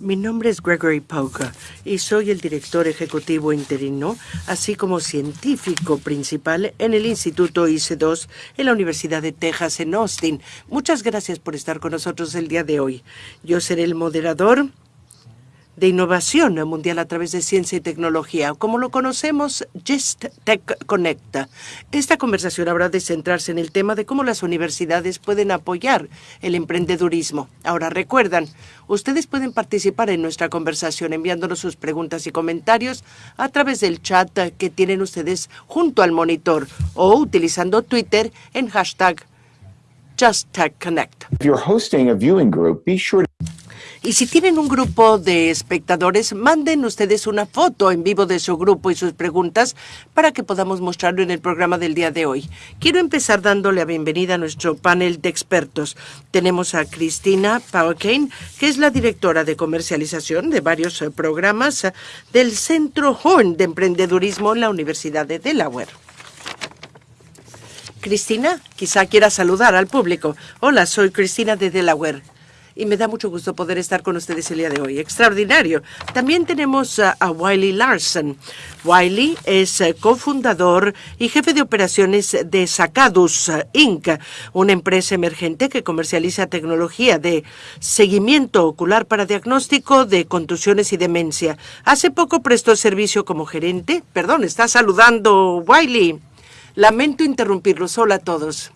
Mi nombre es Gregory Pauka y soy el director ejecutivo interino, así como científico principal en el Instituto IC2 en la Universidad de Texas en Austin. Muchas gracias por estar con nosotros el día de hoy. Yo seré el moderador de innovación mundial a través de ciencia y tecnología, como lo conocemos, Gist Tech Connect. Esta conversación habrá de centrarse en el tema de cómo las universidades pueden apoyar el emprendedurismo. Ahora, recuerdan, ustedes pueden participar en nuestra conversación enviándonos sus preguntas y comentarios a través del chat que tienen ustedes junto al monitor o utilizando Twitter en hashtag JustTechConnect. Y si tienen un grupo de espectadores, manden ustedes una foto en vivo de su grupo y sus preguntas para que podamos mostrarlo en el programa del día de hoy. Quiero empezar dándole la bienvenida a nuestro panel de expertos. Tenemos a Cristina Pauerkane, que es la directora de comercialización de varios eh, programas eh, del Centro Horn de Emprendedurismo en la Universidad de Delaware. Cristina, quizá quiera saludar al público. Hola, soy Cristina de Delaware y me da mucho gusto poder estar con ustedes el día de hoy. Extraordinario. También tenemos a, Wiley Larson. Wiley es eh, cofundador y jefe de operaciones de Sacadus eh, Inc., una empresa emergente que comercializa tecnología de seguimiento ocular para diagnóstico de contusiones y demencia. Hace poco prestó servicio como gerente. Perdón, está saludando Wiley. Lamento interrumpirlo. Hola a todos.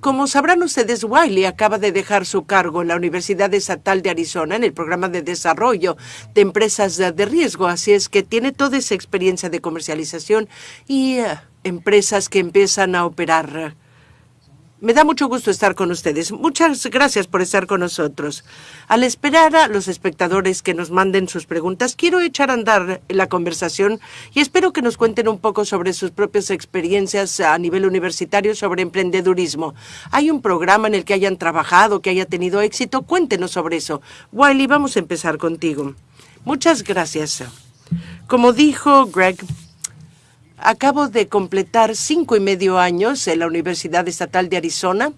Como sabrán ustedes, Wiley acaba de dejar su cargo en la Universidad Estatal de Arizona en el programa de desarrollo de empresas de riesgo, así es que tiene toda esa experiencia de comercialización y eh, empresas que empiezan a operar me da mucho gusto estar con ustedes. Muchas gracias por estar con nosotros. Al esperar a los espectadores que nos manden sus preguntas, quiero echar a andar la conversación y espero que nos cuenten un poco sobre sus propias experiencias a nivel universitario sobre emprendedurismo. ¿Hay un programa en el que hayan trabajado, que haya tenido éxito? Cuéntenos sobre eso. Wiley, vamos a empezar contigo. Muchas gracias. Como dijo Greg, Acabo de completar cinco y medio años en la Universidad Estatal de Arizona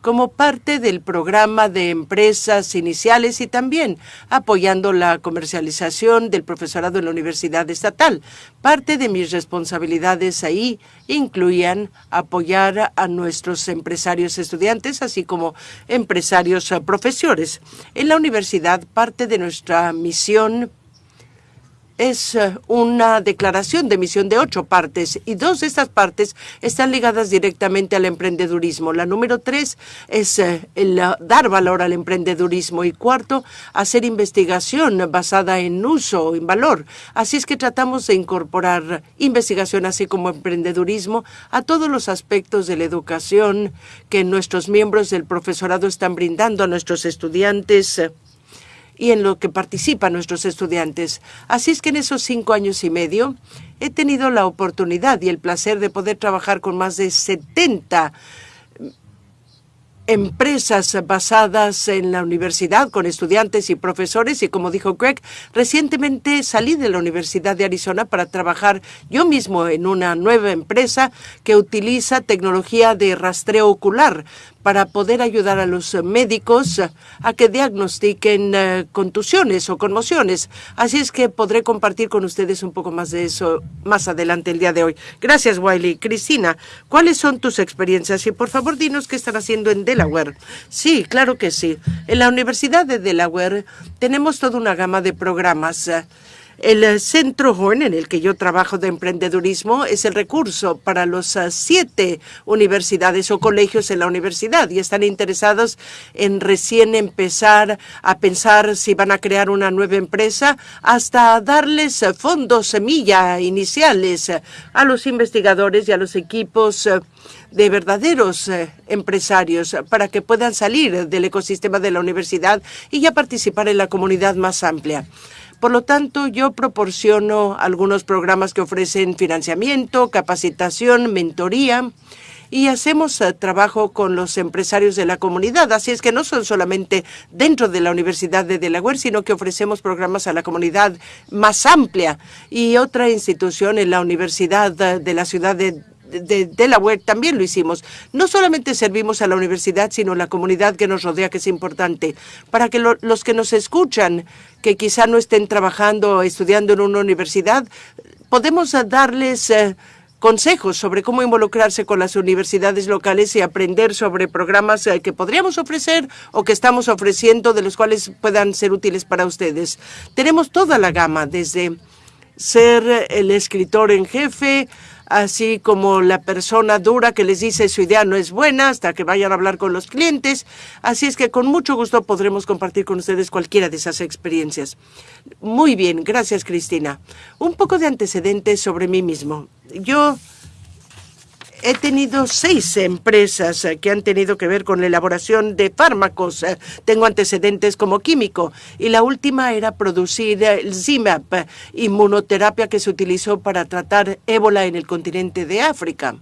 como parte del programa de empresas iniciales y también apoyando la comercialización del profesorado en la Universidad Estatal. Parte de mis responsabilidades ahí incluían apoyar a nuestros empresarios estudiantes, así como empresarios profesores. En la universidad, parte de nuestra misión es eh, una declaración de misión de ocho partes y dos de estas partes están ligadas directamente al emprendedurismo. La número tres es eh, el eh, dar valor al emprendedurismo y cuarto, hacer investigación basada en uso, en valor. Así es que tratamos de incorporar investigación así como emprendedurismo a todos los aspectos de la educación que nuestros miembros del profesorado están brindando a nuestros estudiantes y en lo que participan nuestros estudiantes. Así es que en esos cinco años y medio he tenido la oportunidad y el placer de poder trabajar con más de 70 empresas basadas en la universidad con estudiantes y profesores y como dijo Greg, recientemente salí de la Universidad de Arizona para trabajar yo mismo en una nueva empresa que utiliza tecnología de rastreo ocular para poder ayudar a los médicos a que diagnostiquen eh, contusiones o conmociones. Así es que podré compartir con ustedes un poco más de eso más adelante el día de hoy. Gracias, Wiley. Cristina, ¿cuáles son tus experiencias? Y por favor, dinos qué están haciendo en Delaware. Sí, claro que sí. En la Universidad de Delaware tenemos toda una gama de programas. El eh, Centro Horn, en el que yo trabajo de emprendedurismo, es el recurso para los eh, siete universidades o colegios en la universidad y están interesados en recién empezar a pensar si van a crear una nueva empresa hasta darles eh, fondos semilla iniciales a los investigadores y a los equipos de verdaderos empresarios para que puedan salir del ecosistema de la universidad y ya participar en la comunidad más amplia. Por lo tanto, yo proporciono algunos programas que ofrecen financiamiento, capacitación, mentoría y hacemos eh, trabajo con los empresarios de la comunidad. Así es que no son solamente dentro de la Universidad de Delaware, sino que ofrecemos programas a la comunidad más amplia. Y otra institución en la Universidad de la ciudad de de Delaware también lo hicimos. No solamente servimos a la universidad, sino a la comunidad que nos rodea, que es importante, para que los que nos escuchan, que quizá no estén trabajando o estudiando en una universidad, podemos darles eh, consejos sobre cómo involucrarse con las universidades locales y aprender sobre programas eh, que podríamos ofrecer o que estamos ofreciendo, de los cuales puedan ser útiles para ustedes. Tenemos toda la gama, desde ser el escritor en jefe, así como la persona dura que les dice su idea no es buena hasta que vayan a hablar con los clientes. Así es que con mucho gusto podremos compartir con ustedes cualquiera de esas experiencias. Muy bien, gracias Cristina. Un poco de antecedentes sobre mí mismo. Yo he tenido seis empresas eh, que han tenido que ver con la elaboración de fármacos. Eh, tengo antecedentes como químico y la última era producir el ZIMAP, inmunoterapia que se utilizó para tratar ébola en el continente de África.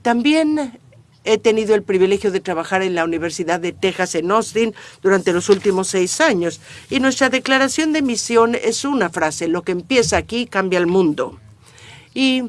También he tenido el privilegio de trabajar en la Universidad de Texas en Austin durante los últimos seis años y nuestra declaración de misión es una frase, lo que empieza aquí cambia el mundo. Y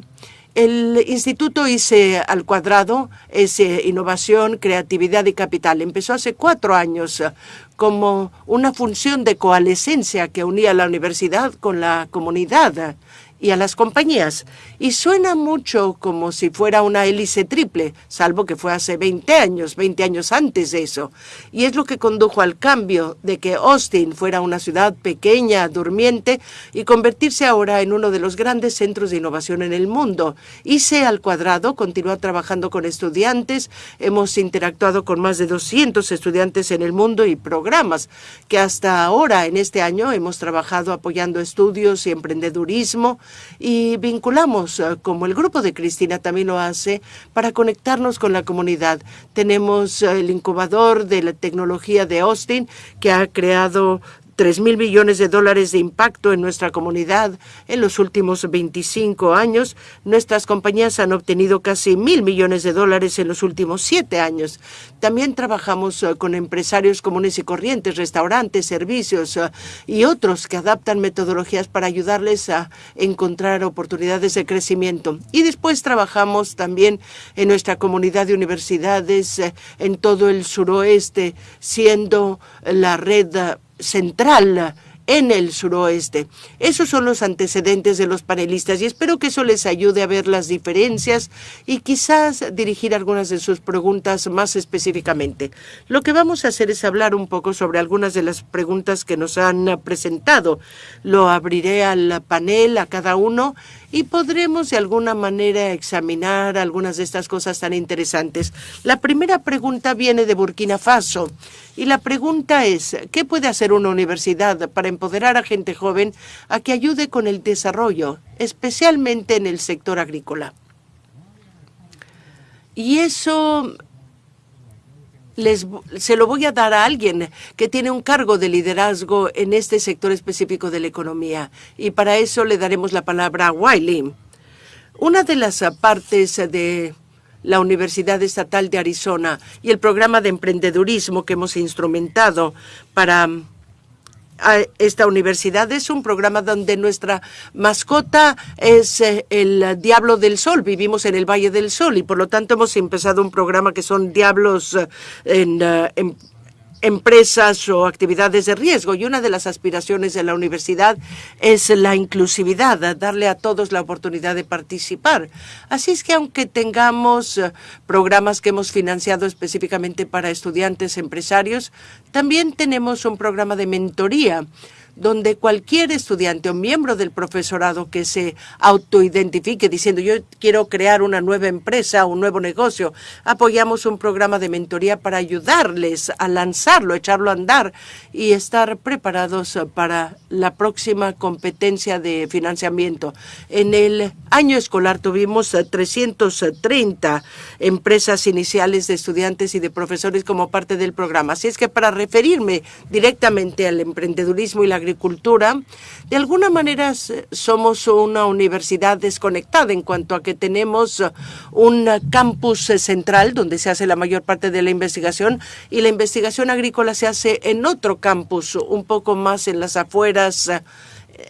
el Instituto ICE al Cuadrado es Innovación, Creatividad y Capital. Empezó hace cuatro años eh, como una función de coalescencia que unía la universidad con la comunidad y a las compañías. Y suena mucho como si fuera una hélice triple, salvo que fue hace 20 años, 20 años antes de eso. Y es lo que condujo al cambio de que Austin fuera una ciudad pequeña, durmiente, y convertirse ahora en uno de los grandes centros de innovación en el mundo. ICE al cuadrado continúa trabajando con estudiantes. Hemos interactuado con más de 200 estudiantes en el mundo y programas que hasta ahora, en este año, hemos trabajado apoyando estudios y emprendedurismo y vinculamos, eh, como el grupo de Cristina también lo hace, para conectarnos con la comunidad. Tenemos eh, el incubador de la tecnología de Austin, que ha creado 3 mil millones de dólares de impacto en nuestra comunidad en los últimos 25 años. Nuestras compañías han obtenido casi mil millones de dólares en los últimos siete años. También trabajamos eh, con empresarios comunes y corrientes, restaurantes, servicios eh, y otros que adaptan metodologías para ayudarles a encontrar oportunidades de crecimiento. Y después trabajamos también en nuestra comunidad de universidades eh, en todo el suroeste, siendo la red central en el suroeste. Esos son los antecedentes de los panelistas y espero que eso les ayude a ver las diferencias y quizás dirigir algunas de sus preguntas más específicamente. Lo que vamos a hacer es hablar un poco sobre algunas de las preguntas que nos han presentado. Lo abriré al panel, a cada uno, y podremos de alguna manera examinar algunas de estas cosas tan interesantes. La primera pregunta viene de Burkina Faso y la pregunta es, ¿qué puede hacer una universidad para empoderar a gente joven a que ayude con el desarrollo, especialmente en el sector agrícola? Y eso les, se lo voy a dar a alguien que tiene un cargo de liderazgo en este sector específico de la economía. Y para eso le daremos la palabra a Wiley. Una de las partes de la Universidad Estatal de Arizona y el programa de emprendedurismo que hemos instrumentado para esta universidad es un programa donde nuestra mascota es eh, el Diablo del Sol. Vivimos en el Valle del Sol y por lo tanto hemos empezado un programa que son diablos eh, en, eh, en empresas o actividades de riesgo. Y una de las aspiraciones de la universidad es la inclusividad, darle a todos la oportunidad de participar. Así es que aunque tengamos eh, programas que hemos financiado específicamente para estudiantes empresarios, también tenemos un programa de mentoría donde cualquier estudiante o miembro del profesorado que se autoidentifique diciendo yo quiero crear una nueva empresa, un nuevo negocio, apoyamos un programa de mentoría para ayudarles a lanzarlo, echarlo a andar y estar preparados para la próxima competencia de financiamiento. En el año escolar tuvimos 330 empresas iniciales de estudiantes y de profesores como parte del programa. Así es que para referirme directamente al emprendedurismo y la de alguna manera somos una universidad desconectada en cuanto a que tenemos un campus central donde se hace la mayor parte de la investigación y la investigación agrícola se hace en otro campus, un poco más en las afueras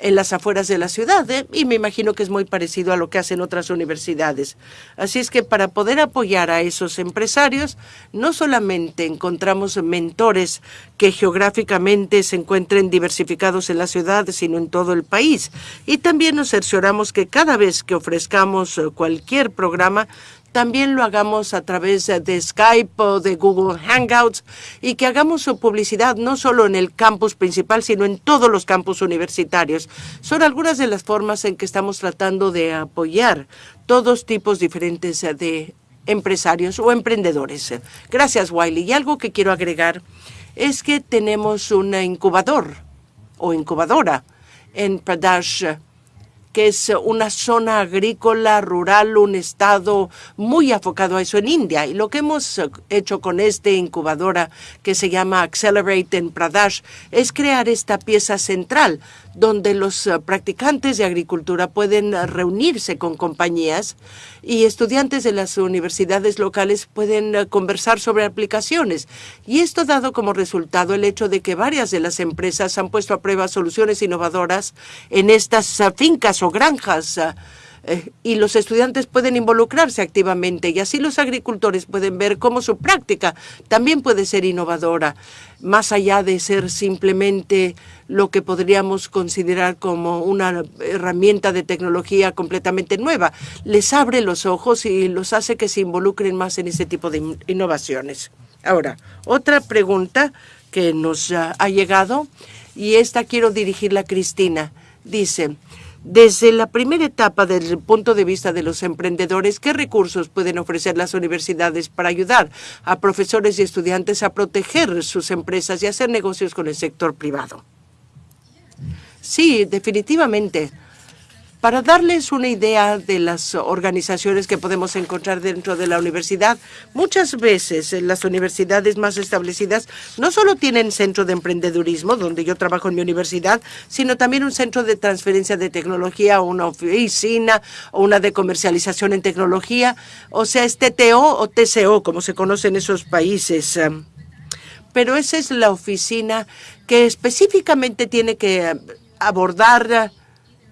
en las afueras de la ciudad ¿eh? y me imagino que es muy parecido a lo que hacen otras universidades. Así es que para poder apoyar a esos empresarios, no solamente encontramos mentores que geográficamente se encuentren diversificados en la ciudad, sino en todo el país. Y también nos cercioramos que cada vez que ofrezcamos eh, cualquier programa, también lo hagamos a través de Skype o de Google Hangouts y que hagamos su publicidad no solo en el campus principal, sino en todos los campus universitarios. Son algunas de las formas en que estamos tratando de apoyar todos tipos diferentes de empresarios o emprendedores. Gracias, Wiley. Y algo que quiero agregar es que tenemos un incubador o incubadora en Pradesh que es una zona agrícola, rural, un estado muy enfocado a eso en India. Y lo que hemos hecho con esta incubadora que se llama Accelerate en Pradesh es crear esta pieza central donde los eh, practicantes de agricultura pueden eh, reunirse con compañías y estudiantes de las universidades locales pueden eh, conversar sobre aplicaciones. Y esto ha dado como resultado el hecho de que varias de las empresas han puesto a prueba soluciones innovadoras en estas fincas o granjas y los estudiantes pueden involucrarse activamente y así los agricultores pueden ver cómo su práctica también puede ser innovadora, más allá de ser simplemente lo que podríamos considerar como una herramienta de tecnología completamente nueva. Les abre los ojos y los hace que se involucren más en ese tipo de innovaciones. Ahora, otra pregunta que nos ha llegado y esta quiero dirigirla a Cristina. Dice, desde la primera etapa, desde el punto de vista de los emprendedores, ¿qué recursos pueden ofrecer las universidades para ayudar a profesores y estudiantes a proteger sus empresas y hacer negocios con el sector privado? Sí, definitivamente. Para darles una idea de las organizaciones que podemos encontrar dentro de la universidad, muchas veces las universidades más establecidas no solo tienen centro de emprendedurismo, donde yo trabajo en mi universidad, sino también un centro de transferencia de tecnología, una oficina o una de comercialización en tecnología, o sea, es TTO o TCO, como se conoce en esos países. Pero esa es la oficina que específicamente tiene que abordar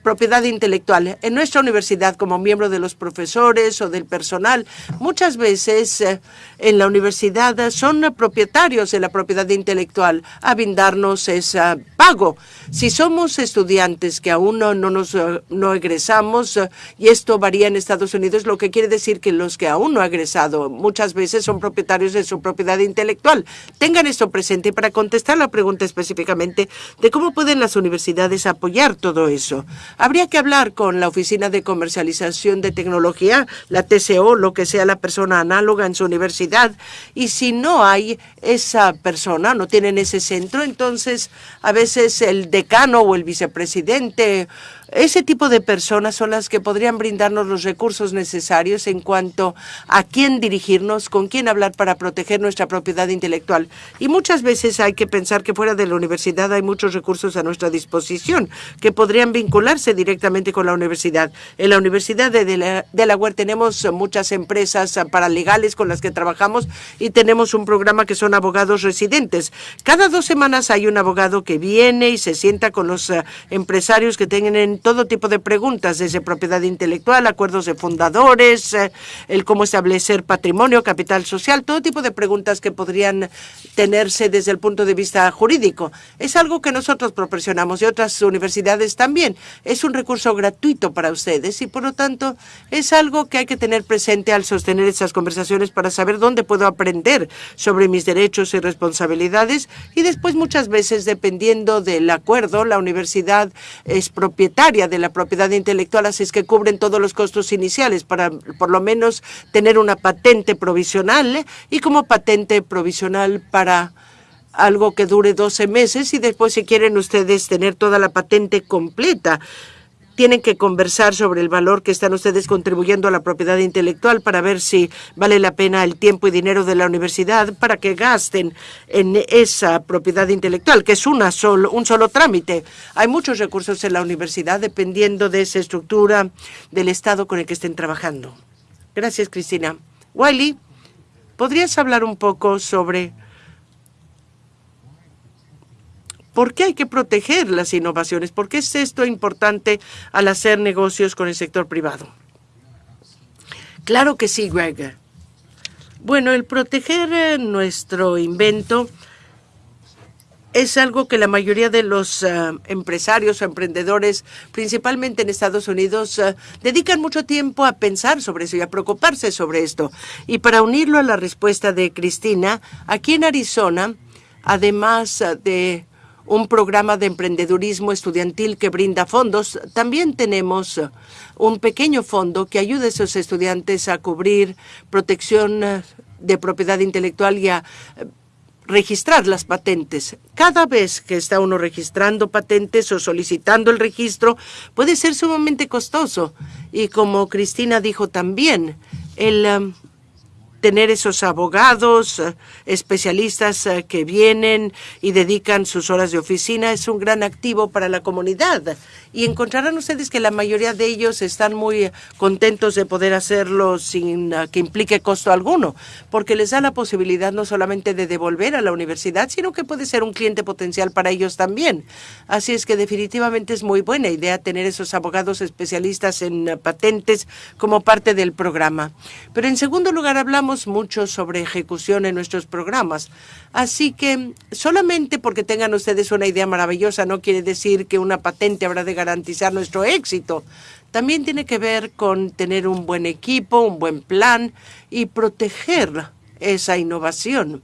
propiedad intelectual. En nuestra universidad, como miembro de los profesores o del personal, muchas veces eh, en la universidad son propietarios de la propiedad intelectual a brindarnos ese pago. Si somos estudiantes que aún no, nos eh, no egresamos, eh, y esto varía en Estados Unidos, lo que quiere decir que los que aún no han egresado muchas veces son propietarios de su propiedad intelectual. Tengan esto presente para contestar la pregunta específicamente de cómo pueden las universidades apoyar todo eso. Habría que hablar con la Oficina de Comercialización de Tecnología, la TCO, lo que sea la persona análoga en su universidad. Y si no hay esa persona, no tienen ese centro, entonces a veces el decano o el vicepresidente ese tipo de personas son las que podrían brindarnos los recursos necesarios en cuanto a quién dirigirnos, con quién hablar para proteger nuestra propiedad intelectual. Y muchas veces hay que pensar que fuera de la universidad hay muchos recursos a nuestra disposición que podrían vincularse directamente con la universidad. En la Universidad de Delaware tenemos muchas empresas paralegales con las que trabajamos y tenemos un programa que son abogados residentes. Cada dos semanas hay un abogado que viene y se sienta con los eh, empresarios que tienen todo tipo de preguntas, desde propiedad intelectual, acuerdos de fundadores, eh, el cómo establecer patrimonio, capital social, todo tipo de preguntas que podrían tenerse desde el punto de vista jurídico. Es algo que nosotros proporcionamos y otras universidades también. Es un recurso gratuito para ustedes y, por lo tanto, es algo que hay que tener presente al sostener esas conversaciones para saber dónde puedo aprender sobre mis derechos y responsabilidades y después muchas veces, dependiendo del acuerdo, la universidad es propietaria de la propiedad intelectual, así es que cubren todos los costos iniciales para por lo menos tener una patente provisional ¿eh? y como patente provisional para algo que dure 12 meses y después si quieren ustedes tener toda la patente completa tienen que conversar sobre el valor que están ustedes contribuyendo a la propiedad intelectual para ver si vale la pena el tiempo y dinero de la universidad para que gasten en esa propiedad intelectual, que es una solo, un solo trámite. Hay muchos recursos en la universidad dependiendo de esa estructura del Estado con el que estén trabajando. Gracias, Cristina. Wiley, ¿podrías hablar un poco sobre ¿Por qué hay que proteger las innovaciones? ¿Por qué es esto importante al hacer negocios con el sector privado? Claro que sí, Greg. Bueno, el proteger eh, nuestro invento es algo que la mayoría de los eh, empresarios o emprendedores, principalmente en Estados Unidos, eh, dedican mucho tiempo a pensar sobre eso y a preocuparse sobre esto. Y para unirlo a la respuesta de Cristina, aquí en Arizona, además de un programa de emprendedurismo estudiantil que brinda fondos, también tenemos un pequeño fondo que ayuda a esos estudiantes a cubrir protección de propiedad intelectual y a registrar las patentes. Cada vez que está uno registrando patentes o solicitando el registro, puede ser sumamente costoso. Y como Cristina dijo también, el tener esos abogados, eh, especialistas eh, que vienen y dedican sus horas de oficina es un gran activo para la comunidad. Y encontrarán ustedes que la mayoría de ellos están muy contentos de poder hacerlo sin eh, que implique costo alguno, porque les da la posibilidad no solamente de devolver a la universidad, sino que puede ser un cliente potencial para ellos también. Así es que definitivamente es muy buena idea tener esos abogados especialistas en patentes como parte del programa. Pero en segundo lugar hablamos mucho sobre ejecución en nuestros programas. Así que solamente porque tengan ustedes una idea maravillosa no quiere decir que una patente habrá de garantizar nuestro éxito. También tiene que ver con tener un buen equipo, un buen plan y proteger esa innovación.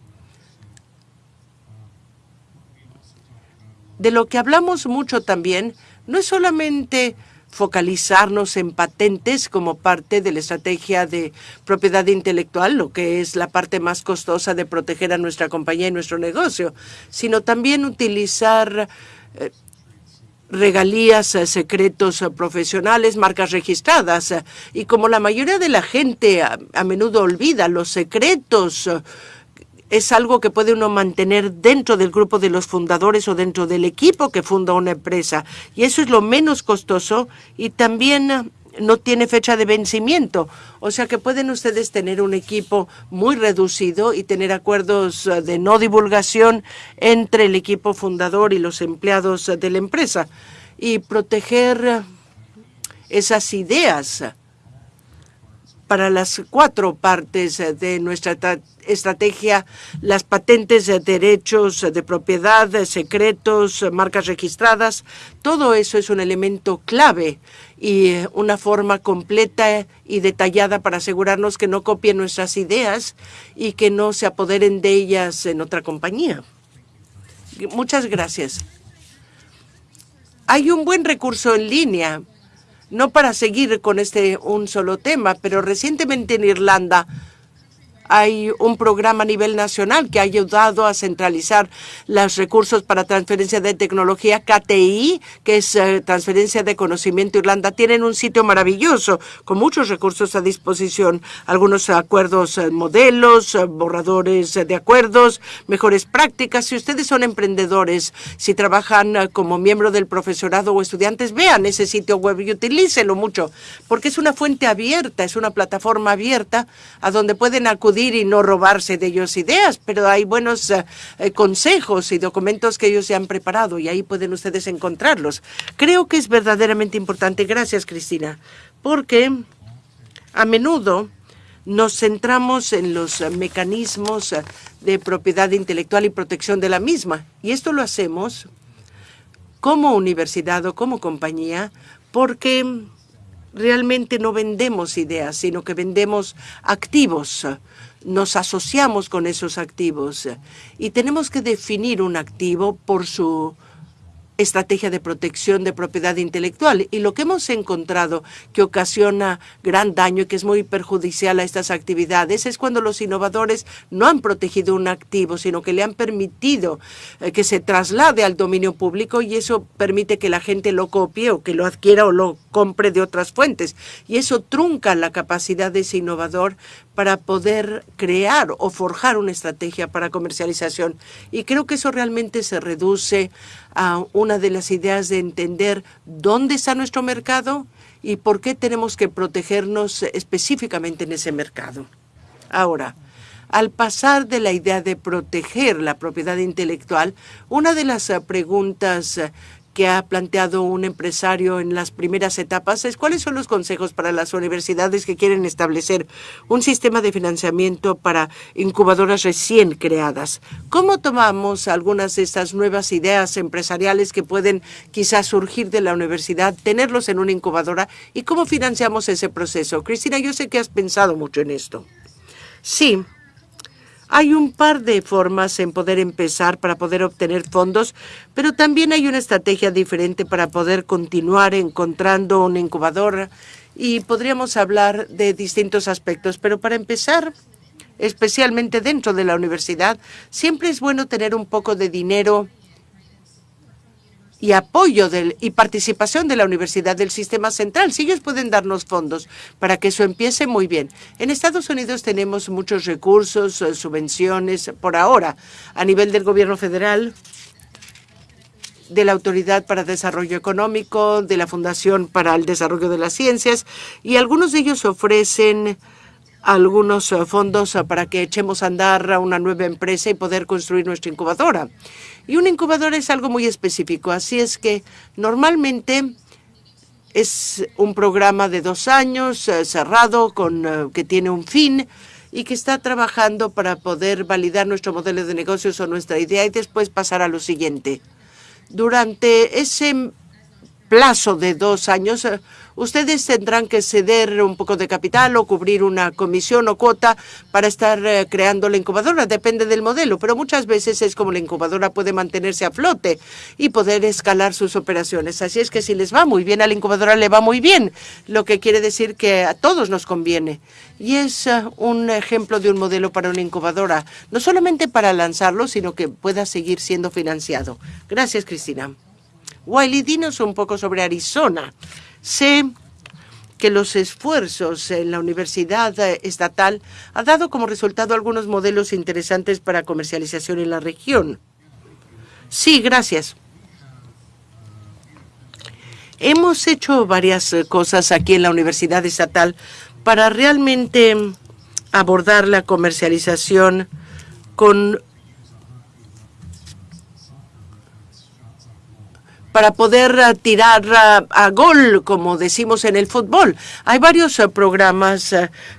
De lo que hablamos mucho también no es solamente focalizarnos en patentes como parte de la estrategia de propiedad intelectual, lo que es la parte más costosa de proteger a nuestra compañía y nuestro negocio, sino también utilizar eh, regalías, eh, secretos eh, profesionales, marcas registradas. y como la mayoría de la gente a, a menudo olvida los secretos es algo que puede uno mantener dentro del grupo de los fundadores o dentro del equipo que funda una empresa. Y eso es lo menos costoso y también eh, no tiene fecha de vencimiento. O sea que pueden ustedes tener un equipo muy reducido y tener acuerdos eh, de no divulgación entre el equipo fundador y los empleados de la empresa y proteger eh, esas ideas para las cuatro partes de nuestra estrategia, las patentes, de derechos de propiedad, secretos, marcas registradas, todo eso es un elemento clave y una forma completa y detallada para asegurarnos que no copien nuestras ideas y que no se apoderen de ellas en otra compañía. Muchas gracias. Hay un buen recurso en línea no para seguir con este un solo tema, pero recientemente en Irlanda hay un programa a nivel nacional que ha ayudado a centralizar los recursos para transferencia de tecnología KTI, que es eh, transferencia de conocimiento. Irlanda tienen un sitio maravilloso con muchos recursos a disposición, algunos acuerdos eh, modelos, eh, borradores de acuerdos, mejores prácticas. Si ustedes son emprendedores, si trabajan como miembro del profesorado o estudiantes, vean ese sitio web y utilícenlo mucho, porque es una fuente abierta, es una plataforma abierta a donde pueden acudir y no robarse de ellos ideas, pero hay buenos eh, eh, consejos y documentos que ellos se han preparado y ahí pueden ustedes encontrarlos. Creo que es verdaderamente importante. Gracias, Cristina, porque a menudo nos centramos en los mecanismos de propiedad intelectual y protección de la misma. Y esto lo hacemos como universidad o como compañía porque realmente no vendemos ideas, sino que vendemos activos nos asociamos con esos activos y tenemos que definir un activo por su estrategia de protección de propiedad intelectual. Y lo que hemos encontrado que ocasiona gran daño y que es muy perjudicial a estas actividades es cuando los innovadores no han protegido un activo, sino que le han permitido eh, que se traslade al dominio público y eso permite que la gente lo copie o que lo adquiera o lo compre de otras fuentes. Y eso trunca la capacidad de ese innovador para poder crear o forjar una estrategia para comercialización. Y creo que eso realmente se reduce a una de las ideas de entender dónde está nuestro mercado y por qué tenemos que protegernos específicamente en ese mercado. Ahora, Al pasar de la idea de proteger la propiedad intelectual, una de las preguntas que ha planteado un empresario en las primeras etapas es cuáles son los consejos para las universidades que quieren establecer un sistema de financiamiento para incubadoras recién creadas. ¿Cómo tomamos algunas de estas nuevas ideas empresariales que pueden quizás surgir de la universidad, tenerlos en una incubadora y cómo financiamos ese proceso? Cristina, yo sé que has pensado mucho en esto. Sí, hay un par de formas en poder empezar para poder obtener fondos, pero también hay una estrategia diferente para poder continuar encontrando una incubadora y podríamos hablar de distintos aspectos. Pero para empezar, especialmente dentro de la universidad, siempre es bueno tener un poco de dinero y apoyo del, y participación de la universidad del sistema central. Si ellos pueden darnos fondos para que eso empiece muy bien. En Estados Unidos tenemos muchos recursos, eh, subvenciones por ahora a nivel del gobierno federal de la Autoridad para Desarrollo Económico, de la Fundación para el Desarrollo de las Ciencias, y algunos de ellos ofrecen algunos eh, fondos eh, para que echemos a andar a una nueva empresa y poder construir nuestra incubadora. Y una incubadora es algo muy específico, así es que normalmente es un programa de dos años eh, cerrado con que tiene un fin y que está trabajando para poder validar nuestro modelo de negocios o nuestra idea y después pasar a lo siguiente. Durante ese plazo de dos años, ustedes tendrán que ceder un poco de capital o cubrir una comisión o cuota para estar eh, creando la incubadora. Depende del modelo, pero muchas veces es como la incubadora puede mantenerse a flote y poder escalar sus operaciones. Así es que si les va muy bien a la incubadora, le va muy bien, lo que quiere decir que a todos nos conviene. Y es eh, un ejemplo de un modelo para una incubadora, no solamente para lanzarlo, sino que pueda seguir siendo financiado. Gracias, Cristina. Wiley, dinos un poco sobre Arizona. Sé que los esfuerzos en la Universidad Estatal han dado como resultado algunos modelos interesantes para comercialización en la región. Sí, gracias. Hemos hecho varias cosas aquí en la Universidad Estatal para realmente abordar la comercialización con para poder eh, tirar eh, a, gol, como decimos en el fútbol. Hay varios eh, programas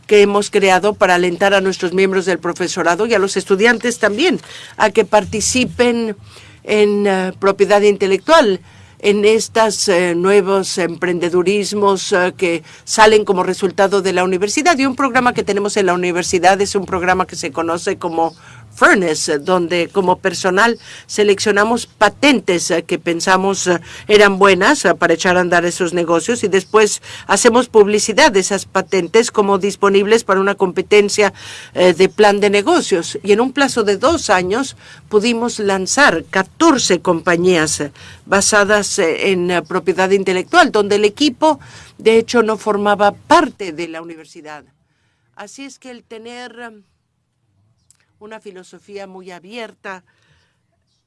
que hemos creado para alentar a nuestros miembros del profesorado y a los estudiantes también a que participen en propiedad intelectual en estos nuevos emprendedurismos que salen como resultado de la universidad. Y un programa que tenemos en la universidad es un programa que se conoce como Furnace, donde como personal seleccionamos patentes eh, que pensamos eh, eran buenas eh, para echar a andar esos negocios y después hacemos publicidad de esas patentes como disponibles para una competencia de plan de negocios. Y en un plazo de dos años pudimos lanzar 14 compañías basadas en propiedad intelectual, donde el equipo de hecho no formaba parte de la universidad. Así es que el tener una filosofía muy abierta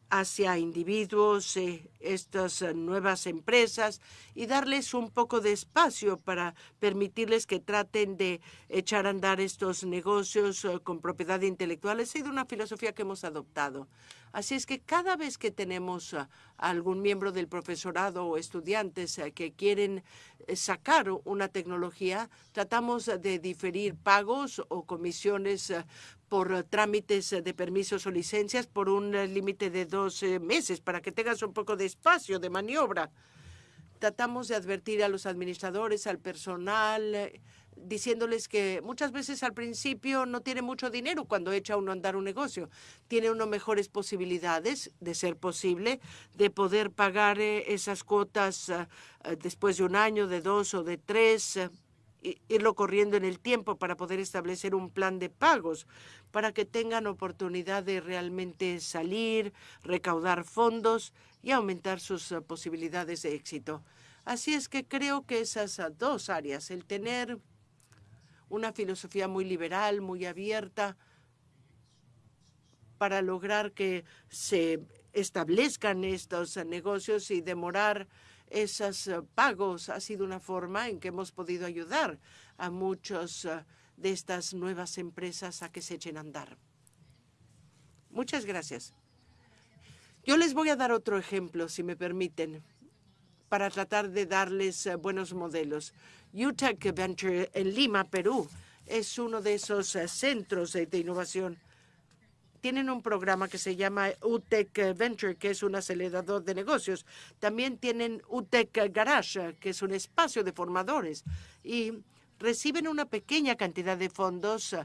hacia individuos, eh, estas eh, nuevas empresas y darles un poco de espacio para permitirles que traten de echar a andar estos negocios eh, con propiedad intelectual. Ha sido una filosofía que hemos adoptado. Así es que cada vez que tenemos a algún miembro del profesorado o estudiantes que quieren sacar una tecnología, tratamos de diferir pagos o comisiones por trámites de permisos o licencias por un límite de dos meses para que tengas un poco de espacio de maniobra. Tratamos de advertir a los administradores, al personal, eh, diciéndoles que muchas veces al principio no tiene mucho dinero cuando echa uno a andar un negocio. Tiene uno mejores posibilidades, de ser posible, de poder pagar eh, esas cuotas eh, después de un año, de dos o de tres, irlo corriendo en el tiempo para poder establecer un plan de pagos, para que tengan oportunidad de realmente salir, recaudar fondos y aumentar sus eh, posibilidades de éxito. Así es que creo que esas ah, dos áreas, el tener una filosofía muy liberal, muy abierta, para lograr que se establezcan estos eh, negocios y demorar esos eh, pagos ha sido una forma en que hemos podido ayudar a muchos de estas nuevas empresas a que se echen a andar. Muchas gracias. Yo les voy a dar otro ejemplo, si me permiten, para tratar de darles eh, buenos modelos. UTEC Venture en Lima, Perú, es uno de esos eh, centros de innovación tienen un programa que se llama UTEC Venture, que es un acelerador de negocios. También tienen UTEC Garage, que es un espacio de formadores. Y reciben una pequeña cantidad de fondos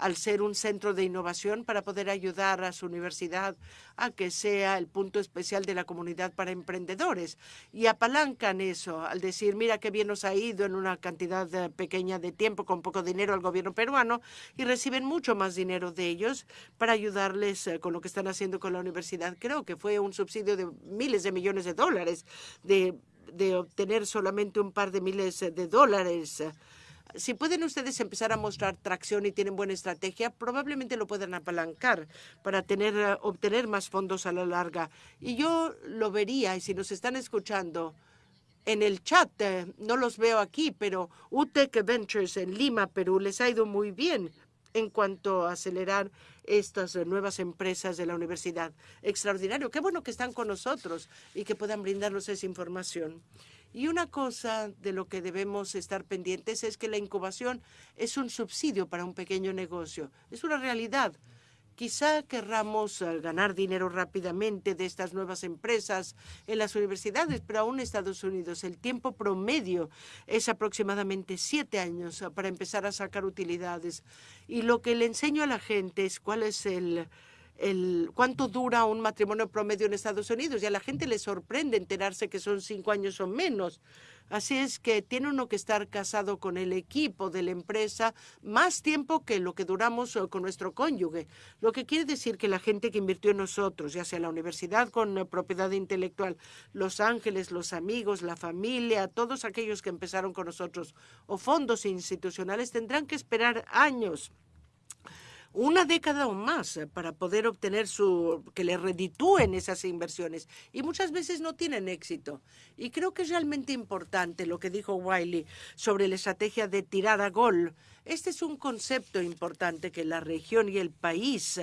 al ser un centro de innovación para poder ayudar a su universidad a que sea el punto especial de la comunidad para emprendedores. Y apalancan eso al decir, mira qué bien nos ha ido en una cantidad eh, pequeña de tiempo con poco dinero al gobierno peruano y reciben mucho más dinero de ellos para ayudarles eh, con lo que están haciendo con la universidad. Creo que fue un subsidio de miles de millones de dólares de, de obtener solamente un par de miles de dólares si pueden ustedes empezar a mostrar tracción y tienen buena estrategia, probablemente lo puedan apalancar para tener, eh, obtener más fondos a la larga. Y yo lo vería, y si nos están escuchando en el chat, eh, no los veo aquí, pero UTEC Ventures en Lima, Perú, les ha ido muy bien en cuanto a acelerar estas nuevas empresas de la universidad. Extraordinario. Qué bueno que están con nosotros y que puedan brindarnos esa información. Y una cosa de lo que debemos estar pendientes es que la incubación es un subsidio para un pequeño negocio. Es una realidad. Quizá querramos eh, ganar dinero rápidamente de estas nuevas empresas en las universidades, pero aún en Estados Unidos el tiempo promedio es aproximadamente siete años para empezar a sacar utilidades. Y lo que le enseño a la gente es cuál es el, el cuánto dura un matrimonio promedio en Estados Unidos y a la gente le sorprende enterarse que son cinco años o menos. Así es que tiene uno que estar casado con el equipo de la empresa más tiempo que lo que duramos eh, con nuestro cónyuge. Lo que quiere decir que la gente que invirtió en nosotros, ya sea la universidad con eh, propiedad intelectual, Los Ángeles, los amigos, la familia, todos aquellos que empezaron con nosotros o fondos institucionales tendrán que esperar años una década o más eh, para poder obtener su que le reditúen esas inversiones y muchas veces no tienen éxito. Y creo que es realmente importante lo que dijo Wiley sobre la estrategia de tirar a gol este es un concepto importante que la región y el país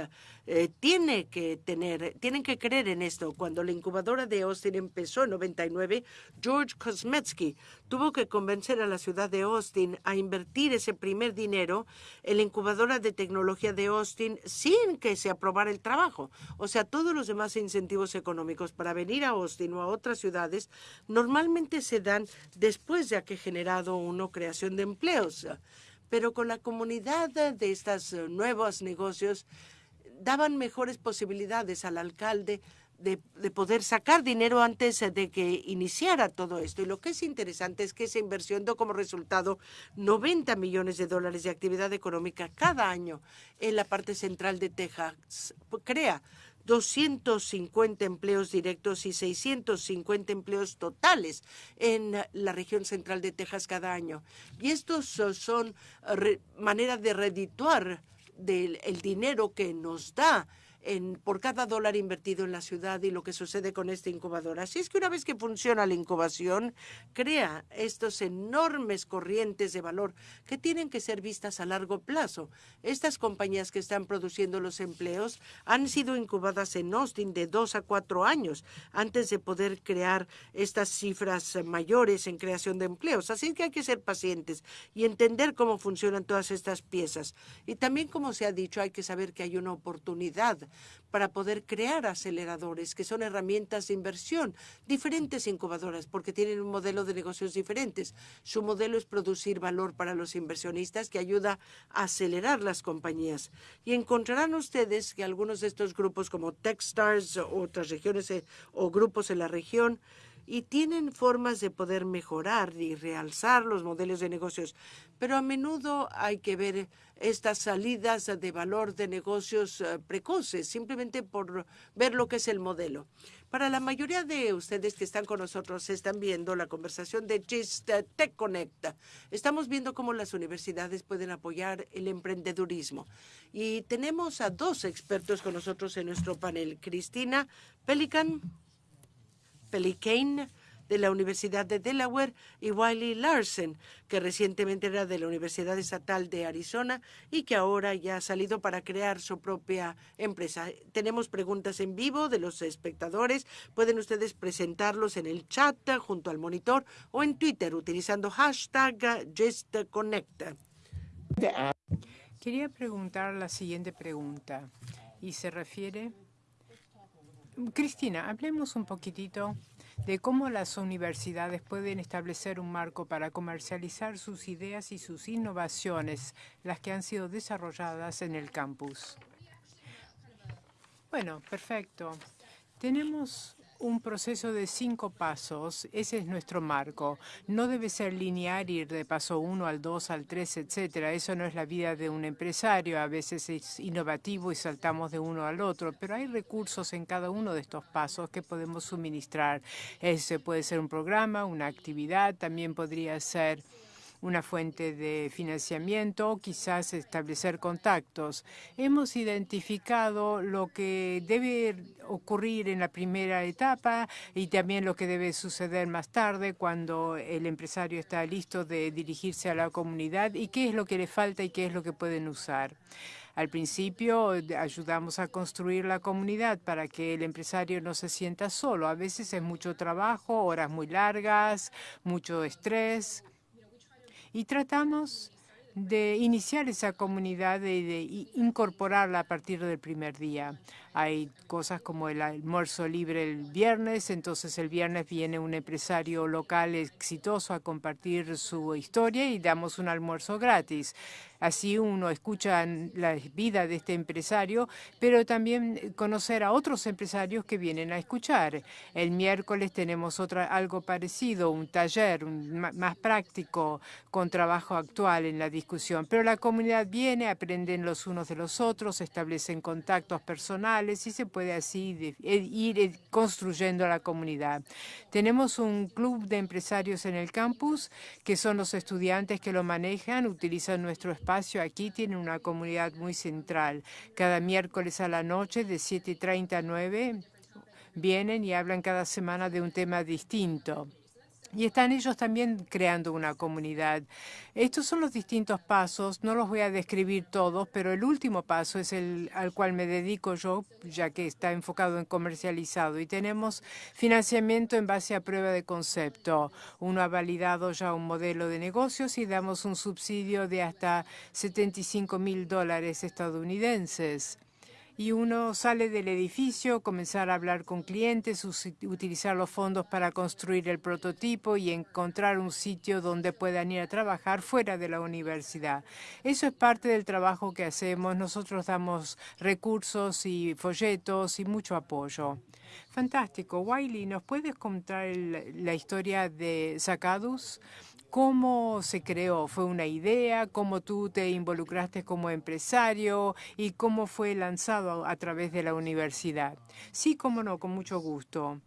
eh, tiene que tener, tienen que creer en esto. Cuando la incubadora de Austin empezó en 99, George Kosmetsky tuvo que convencer a la ciudad de Austin a invertir ese primer dinero en la incubadora de tecnología de Austin sin que se aprobara el trabajo. O sea, todos los demás incentivos económicos para venir a Austin o a otras ciudades normalmente se dan después de que generado una creación de empleos pero con la comunidad de estos eh, nuevos negocios daban mejores posibilidades al alcalde de, poder sacar dinero antes de que iniciara todo esto. Y lo que es interesante es que esa inversión dio como resultado 90 millones de dólares de actividad económica cada año en la parte central de Texas. Crea 250 empleos directos y 650 empleos totales en la región central de Texas cada año. Y estos son maneras de redituar del el dinero que nos da por cada dólar invertido en la ciudad y lo que sucede con esta incubadora. Así es que una vez que funciona la incubación, crea estos enormes corrientes de valor que tienen que ser vistas a largo plazo. Estas compañías que están produciendo los empleos han sido incubadas en Austin de dos a cuatro años antes de poder crear estas cifras mayores en creación de empleos. Así que hay que ser pacientes y entender cómo funcionan todas estas piezas. Y también, como se ha dicho, hay que saber que hay una oportunidad para poder crear aceleradores, que son herramientas de inversión, diferentes incubadoras, porque tienen un modelo de negocios diferentes. Su modelo es producir valor para los inversionistas que ayuda a acelerar las compañías. Y encontrarán ustedes que algunos de estos grupos como Techstars o otras regiones eh, o grupos en la región y tienen formas de poder mejorar y realzar los modelos de negocios, pero a menudo hay que ver estas salidas de valor de negocios eh, precoces, simplemente por ver lo que es el modelo. Para la mayoría de ustedes que están con nosotros, están viendo la conversación de GIST Tech Connect. Estamos viendo cómo las universidades pueden apoyar el emprendedurismo. Y tenemos a dos expertos con nosotros en nuestro panel. Cristina Pelican Pelicane, de la Universidad de Delaware, y Wiley Larsen, que recientemente era de la Universidad Estatal de Arizona y que ahora ya ha salido para crear su propia empresa. Tenemos preguntas en vivo de los espectadores. Pueden ustedes presentarlos en el chat junto al monitor o en Twitter utilizando hashtag JustConnect. Quería preguntar la siguiente pregunta y se refiere... Cristina, hablemos un poquitito de cómo las universidades pueden establecer un marco para comercializar sus ideas y sus innovaciones, las que han sido desarrolladas en el campus. Bueno, perfecto. Tenemos un proceso de cinco pasos. Ese es nuestro marco. No debe ser lineal ir de paso uno al dos, al tres, etcétera. Eso no es la vida de un empresario. A veces es innovativo y saltamos de uno al otro, pero hay recursos en cada uno de estos pasos que podemos suministrar. Ese puede ser un programa, una actividad, también podría ser una fuente de financiamiento, quizás establecer contactos. Hemos identificado lo que debe ocurrir en la primera etapa y también lo que debe suceder más tarde cuando el empresario está listo de dirigirse a la comunidad y qué es lo que le falta y qué es lo que pueden usar. Al principio ayudamos a construir la comunidad para que el empresario no se sienta solo. A veces es mucho trabajo, horas muy largas, mucho estrés y tratamos de iniciar esa comunidad y de incorporarla a partir del primer día. Hay cosas como el almuerzo libre el viernes, entonces el viernes viene un empresario local exitoso a compartir su historia y damos un almuerzo gratis. Así uno escucha la vida de este empresario, pero también conocer a otros empresarios que vienen a escuchar. El miércoles tenemos otra, algo parecido, un taller más práctico con trabajo actual en la discusión. Pero la comunidad viene, aprenden los unos de los otros, establecen contactos personales y se puede así e, ir eh, construyendo la comunidad. Tenemos un club de empresarios en el campus que son los estudiantes que lo manejan, utilizan nuestro espacio aquí tiene una comunidad muy central. Cada miércoles a la noche de 7.30 a 9 vienen y hablan cada semana de un tema distinto. Y están ellos también creando una comunidad. Estos son los distintos pasos, no los voy a describir todos, pero el último paso es el al cual me dedico yo, ya que está enfocado en comercializado. Y tenemos financiamiento en base a prueba de concepto. Uno ha validado ya un modelo de negocios y damos un subsidio de hasta 75 mil dólares estadounidenses y uno sale del edificio, comenzar a hablar con clientes, utilizar los fondos para construir el prototipo y encontrar un sitio donde puedan ir a trabajar fuera de la universidad. Eso es parte del trabajo que hacemos. Nosotros damos recursos y folletos y mucho apoyo. Fantástico. Wiley, ¿nos puedes contar la historia de Sacadus? Cómo se creó. ¿Fue una idea? ¿Cómo tú te involucraste como empresario? ¿Y cómo fue lanzado a través de la universidad? Sí, cómo no, con mucho gusto.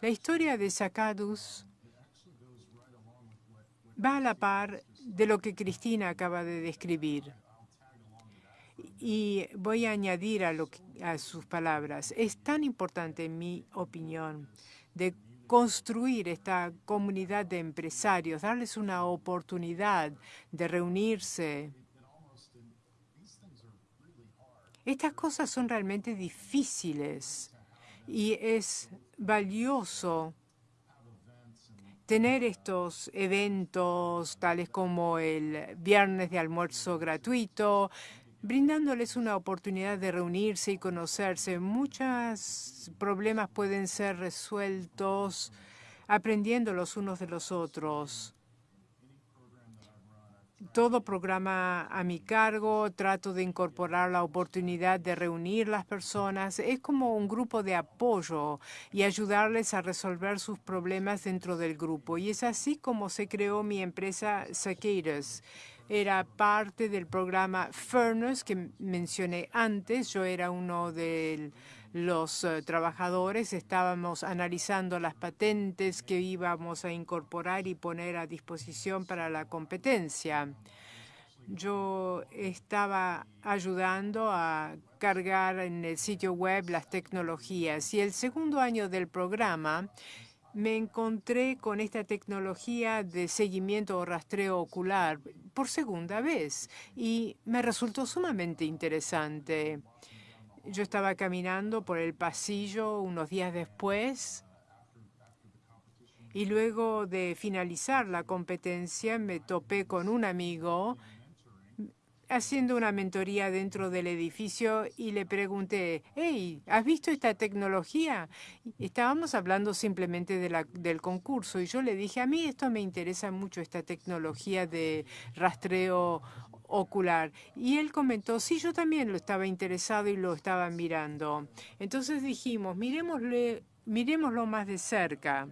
La historia de Sacadus va a la par de lo que Cristina acaba de describir. Y voy a añadir a, lo a sus palabras. Es tan importante, en mi opinión, de construir esta comunidad de empresarios, darles una oportunidad de reunirse. Estas cosas son realmente difíciles y es valioso tener estos eventos tales como el viernes de almuerzo gratuito, brindándoles una oportunidad de reunirse y conocerse. Muchos problemas pueden ser resueltos aprendiendo los unos de los otros. Todo programa a mi cargo, trato de incorporar la oportunidad de reunir las personas. Es como un grupo de apoyo y ayudarles a resolver sus problemas dentro del grupo. Y es así como se creó mi empresa Cicadas era parte del programa Furnace que mencioné antes. Yo era uno de los eh, trabajadores. Estábamos analizando las patentes que íbamos a incorporar y poner a disposición para la competencia. Yo estaba ayudando a cargar en el sitio web las tecnologías y el segundo año del programa me encontré con esta tecnología de seguimiento o rastreo ocular por segunda vez y me resultó sumamente interesante. Yo estaba caminando por el pasillo unos días después y luego de finalizar la competencia me topé con un amigo haciendo una mentoría dentro del edificio y le pregunté, hey, ¿has visto esta tecnología? Estábamos hablando simplemente del concurso y yo le dije, a mí esto me interesa mucho, esta tecnología de rastreo ocular. Y él comentó, sí, yo también lo estaba interesado y lo estaba mirando. Entonces dijimos, miremosle, miremoslo más de cerca.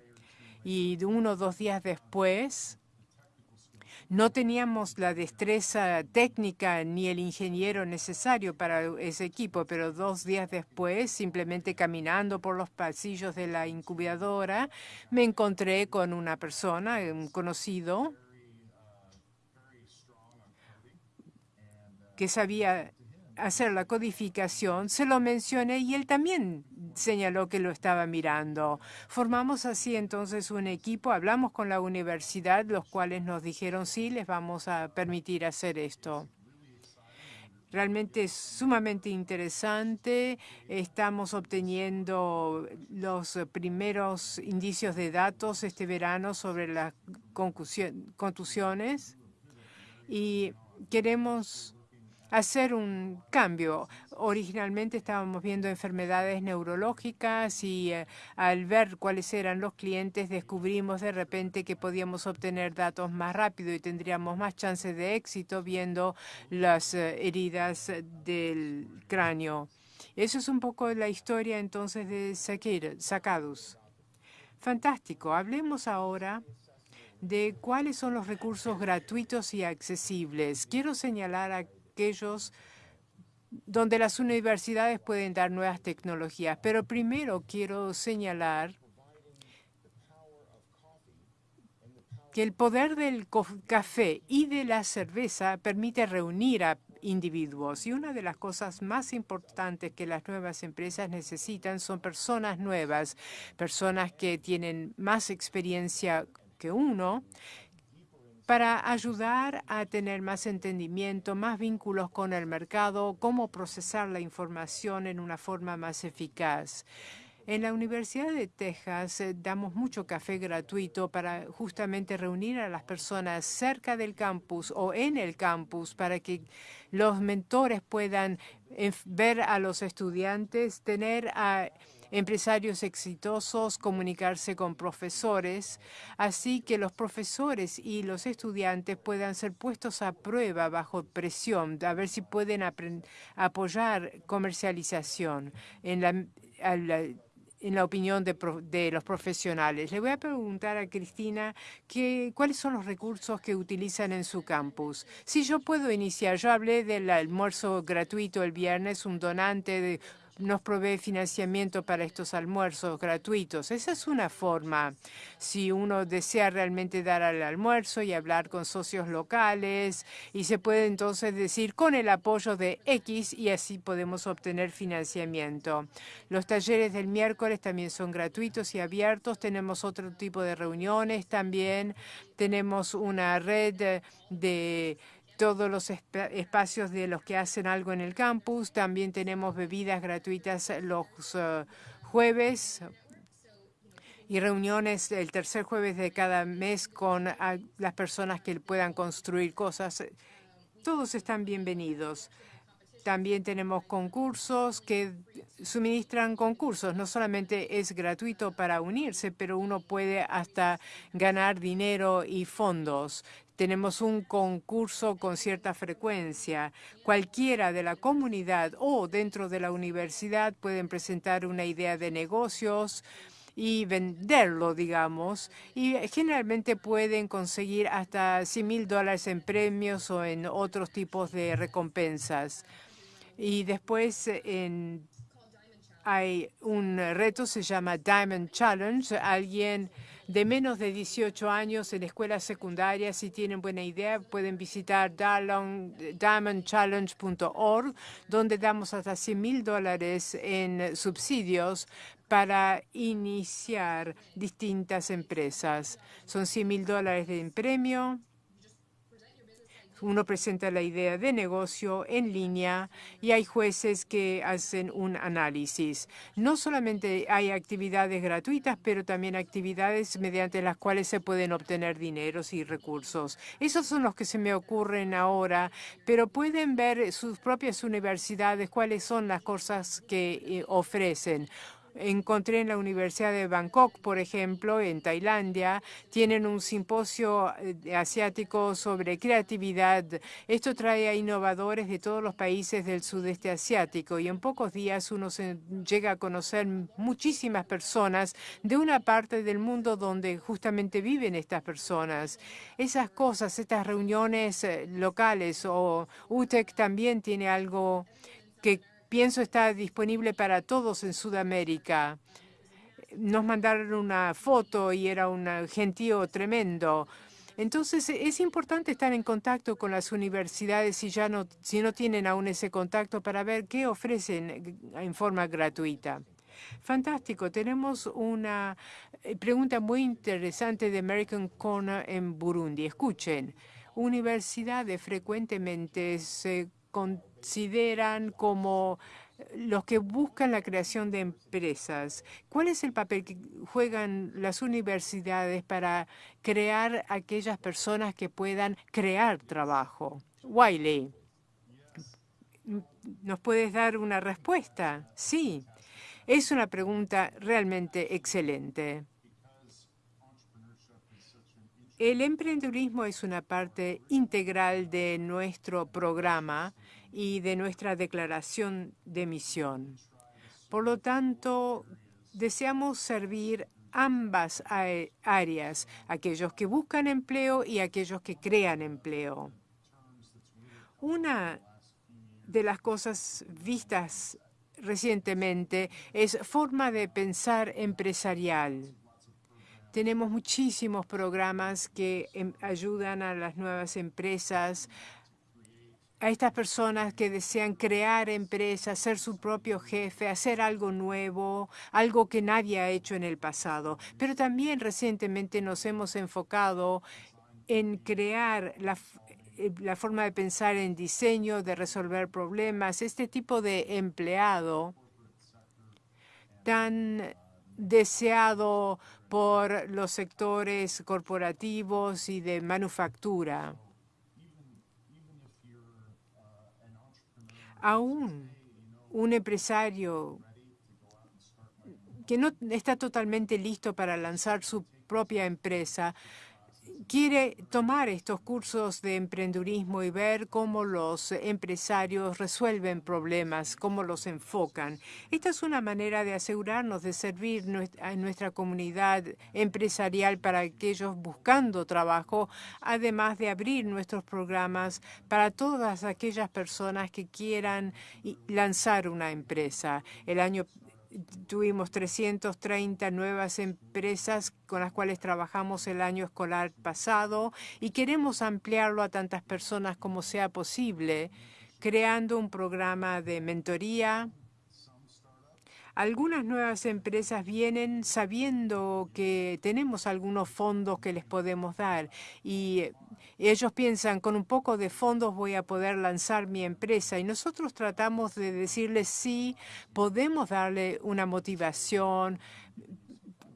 Y uno o dos días después, no teníamos la destreza técnica ni el ingeniero necesario para ese equipo, pero dos días después, simplemente caminando por los pasillos de la incubadora, me encontré con una persona, un conocido, que sabía hacer la codificación, se lo mencioné y él también señaló que lo estaba mirando. Formamos así entonces un equipo, hablamos con la universidad, los cuales nos dijeron sí, les vamos a permitir hacer esto. Realmente es sumamente interesante. Estamos obteniendo los primeros indicios de datos este verano sobre las contusiones y queremos hacer un cambio. Originalmente estábamos viendo enfermedades neurológicas y eh, al ver cuáles eran los clientes descubrimos de repente que podíamos obtener datos más rápido y tendríamos más chances de éxito viendo las eh, heridas del cráneo. Eso es un poco la historia entonces de Sacadus. Fantástico. Hablemos ahora de cuáles son los recursos gratuitos y accesibles. Quiero señalar a aquellos donde las universidades pueden dar nuevas tecnologías. Pero primero quiero señalar que el poder del café y de la cerveza permite reunir a individuos. Y una de las cosas más importantes que las nuevas empresas necesitan son personas nuevas, personas que tienen más experiencia que uno para ayudar a tener más entendimiento, más vínculos con el mercado, cómo procesar la información en una forma más eficaz. En la Universidad de Texas eh, damos mucho café gratuito para justamente reunir a las personas cerca del campus o en el campus para que los mentores puedan eh, ver a los estudiantes, tener a empresarios exitosos, comunicarse con profesores, así que los profesores y los estudiantes puedan ser puestos a prueba bajo presión, a ver si pueden apoyar comercialización en la, en la opinión de, los profesionales. Le voy a preguntar a Cristina que, cuáles son los recursos que utilizan en su campus. Si yo puedo iniciar, yo hablé del almuerzo gratuito el viernes, un donante de nos provee financiamiento para estos almuerzos gratuitos. Esa es una forma. Si uno desea realmente dar al almuerzo y hablar con socios locales, y se puede entonces decir con el apoyo de X y así podemos obtener financiamiento. Los talleres del miércoles también son gratuitos y abiertos. Tenemos otro tipo de reuniones también. Tenemos una red de todos los espacios de los que hacen algo en el campus. También tenemos bebidas gratuitas los eh, jueves y reuniones el tercer jueves de cada mes con las personas que puedan construir cosas. Todos están bienvenidos. También tenemos concursos que suministran concursos. No solamente es gratuito para unirse, pero uno puede hasta ganar dinero y fondos. Tenemos un concurso con cierta frecuencia. Cualquiera de la comunidad o dentro de la universidad pueden presentar una idea de negocios y venderlo, digamos, y generalmente pueden conseguir hasta 100 mil dólares en premios o en otros tipos de recompensas. Y después en, hay un reto, se llama Diamond Challenge. Alguien de menos de 18 años en escuelas secundarias. Si tienen buena idea, pueden visitar diamondchallenge.org, donde damos hasta 100 mil dólares en subsidios para iniciar distintas empresas. Son 100 mil dólares de premio uno presenta la idea de negocio en línea y hay jueces que hacen un análisis. No solamente hay actividades gratuitas, pero también actividades mediante las cuales se pueden obtener dineros y recursos. Esos son los que se me ocurren ahora, pero pueden ver sus propias universidades cuáles son las cosas que eh, ofrecen encontré en la Universidad de Bangkok, por ejemplo, en Tailandia, tienen un simposio eh, asiático sobre creatividad. Esto trae a innovadores de todos los países del sudeste asiático y en pocos días uno se llega a conocer muchísimas personas de una parte del mundo donde justamente viven estas personas. Esas cosas, estas reuniones eh, locales o UTEC también tiene algo que pienso está disponible para todos en Sudamérica. Nos mandaron una foto y era un gentío tremendo. Entonces, es importante estar en contacto con las universidades si ya no, si no tienen aún ese contacto para ver qué ofrecen en forma gratuita. Fantástico. Tenemos una eh, pregunta muy interesante de American Corner en Burundi. Escuchen, universidades frecuentemente se consideran como los que buscan la creación de empresas. ¿Cuál es el papel que juegan las universidades para crear aquellas personas que puedan crear trabajo? Wiley, ¿nos puedes dar una respuesta? Sí, es una pregunta realmente excelente. El emprendedurismo es una parte integral de nuestro programa y de nuestra declaración de misión. Por lo tanto, deseamos servir ambas áreas, aquellos que buscan empleo y aquellos que crean empleo. Una de las cosas vistas recientemente es forma de pensar empresarial. Tenemos muchísimos programas que em, ayudan a las nuevas empresas, a estas personas que desean crear empresas, ser su propio jefe, hacer algo nuevo, algo que nadie ha hecho en el pasado. Pero también recientemente nos hemos enfocado en crear la, eh, la forma de pensar en diseño, de resolver problemas, este tipo de empleado tan deseado por los sectores corporativos y de manufactura. Aún un empresario que no está totalmente listo para lanzar su propia empresa quiere tomar estos cursos de emprendurismo y ver cómo los empresarios resuelven problemas, cómo los enfocan. Esta es una manera de asegurarnos de servir a nuestra comunidad empresarial para aquellos buscando trabajo, además de abrir nuestros programas para todas aquellas personas que quieran lanzar una empresa. El año Tuvimos 330 nuevas empresas con las cuales trabajamos el año escolar pasado y queremos ampliarlo a tantas personas como sea posible, creando un programa de mentoría. Algunas nuevas empresas vienen sabiendo que tenemos algunos fondos que les podemos dar y ellos piensan, con un poco de fondos voy a poder lanzar mi empresa y nosotros tratamos de decirles sí, podemos darle una motivación,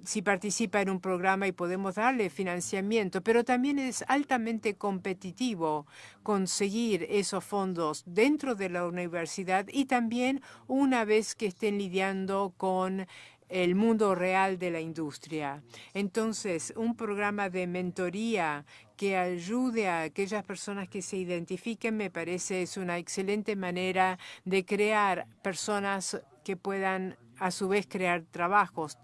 si participa en un programa y podemos darle financiamiento, pero también es altamente competitivo conseguir esos fondos dentro de la universidad y también una vez que estén lidiando con el mundo real de la industria. Entonces, un programa de mentoría que ayude a aquellas personas que se identifiquen me parece es una excelente manera de crear personas que puedan a su vez crear trabajos.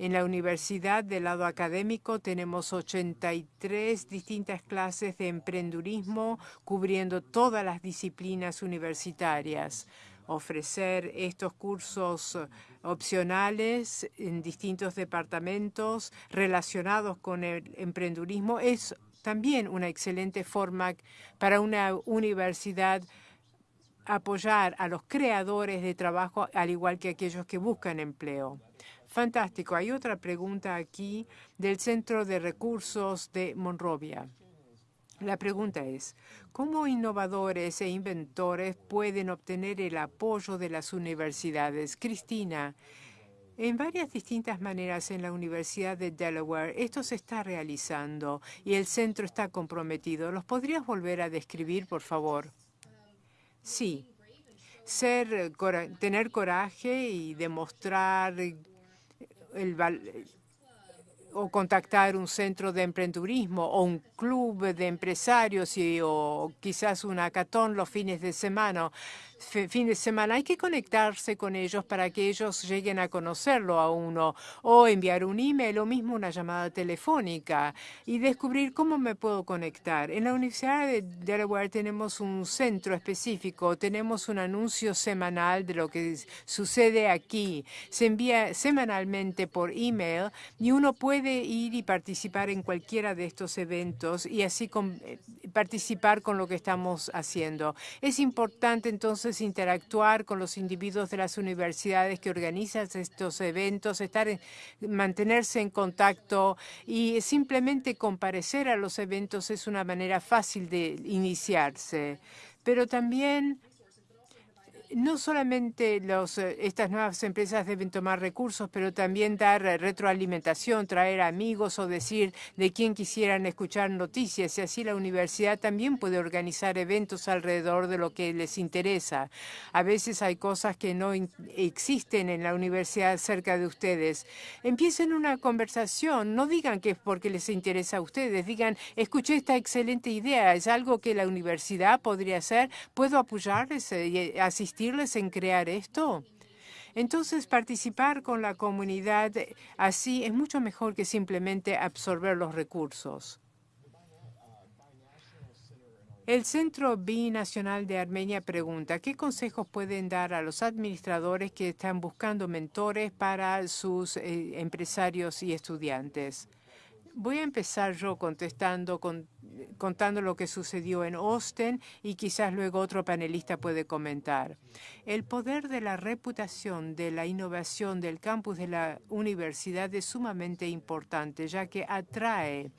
En la universidad del lado académico tenemos 83 distintas clases de emprendurismo cubriendo todas las disciplinas universitarias. ofrecer estos cursos opcionales en distintos departamentos relacionados con el emprendurismo es también una excelente forma para una universidad apoyar a los creadores de trabajo, al igual que aquellos que buscan empleo. Fantástico. Hay otra pregunta aquí del Centro de Recursos de Monrovia. La pregunta es, ¿cómo innovadores e inventores pueden obtener el apoyo de las universidades? Cristina, en varias distintas maneras en la Universidad de Delaware esto se está realizando y el centro está comprometido. ¿Los podrías volver a describir, por favor? Sí. Ser, tener coraje y demostrar el, o contactar un centro de emprendurismo o un club de empresarios y, o quizás un hackathon los fines de semana fin de semana. Hay que conectarse con ellos para que ellos lleguen a conocerlo a uno o enviar un email o mismo una llamada telefónica y descubrir cómo me puedo conectar. En la Universidad de Delaware tenemos un centro específico, tenemos un anuncio semanal de lo que sucede aquí. Se envía semanalmente por email y uno puede ir y participar en cualquiera de estos eventos y así eh, participar con lo que estamos haciendo. Es importante entonces interactuar con los individuos de las universidades que organizan estos eventos, estar mantenerse en contacto y simplemente comparecer a los eventos es una manera fácil de iniciarse. Pero también no solamente eh, estas nuevas empresas deben tomar recursos, pero también dar eh, retroalimentación, traer amigos o decir de quién quisieran escuchar noticias. Y así la universidad también puede organizar eventos alrededor de lo que les interesa. A veces hay cosas que no existen en la universidad cerca de ustedes. Empiecen una conversación. No digan que es porque les interesa a ustedes. Digan, escuché esta excelente idea. Es algo que la universidad podría hacer. ¿Puedo apoyarles eh, y asistir? En crear esto? Entonces, participar con la comunidad así es mucho mejor que simplemente absorber los recursos. El Centro Binacional de Armenia pregunta, ¿qué consejos pueden dar a los administradores que están buscando mentores para sus eh, empresarios y estudiantes? Voy a empezar yo contestando, contando lo que sucedió en Austin y quizás luego otro panelista puede comentar. El poder de la reputación de la innovación del campus de la universidad es sumamente importante, ya que atrae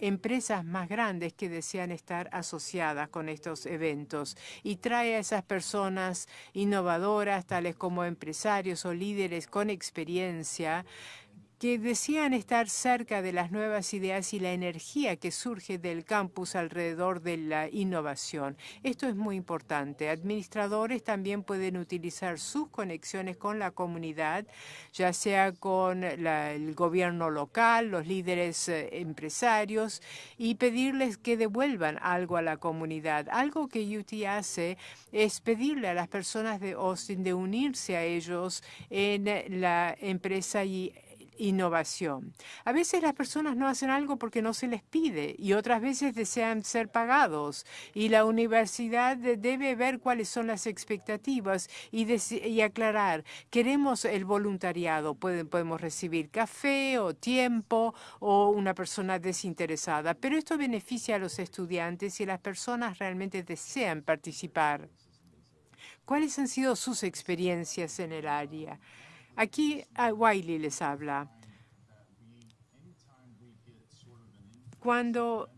empresas más grandes que desean estar asociadas con estos eventos y trae a esas personas innovadoras, tales como empresarios o líderes con experiencia, que decían estar cerca de las nuevas ideas y la energía que surge del campus alrededor de la innovación. Esto es muy importante. Administradores también pueden utilizar sus conexiones con la comunidad, ya sea con el gobierno local, los líderes eh, empresarios, y pedirles que devuelvan algo a la comunidad. Algo que UT hace es pedirle a las personas de Austin de unirse a ellos en la empresa y innovación. A veces las personas no hacen algo porque no se les pide y otras veces desean ser pagados y la universidad debe ver cuáles son las expectativas y, aclarar, queremos el voluntariado, podemos recibir café o tiempo o una persona desinteresada, pero esto beneficia a los estudiantes y las personas realmente desean participar. ¿Cuáles han sido sus experiencias en el área? Aquí Wiley les habla. Cuando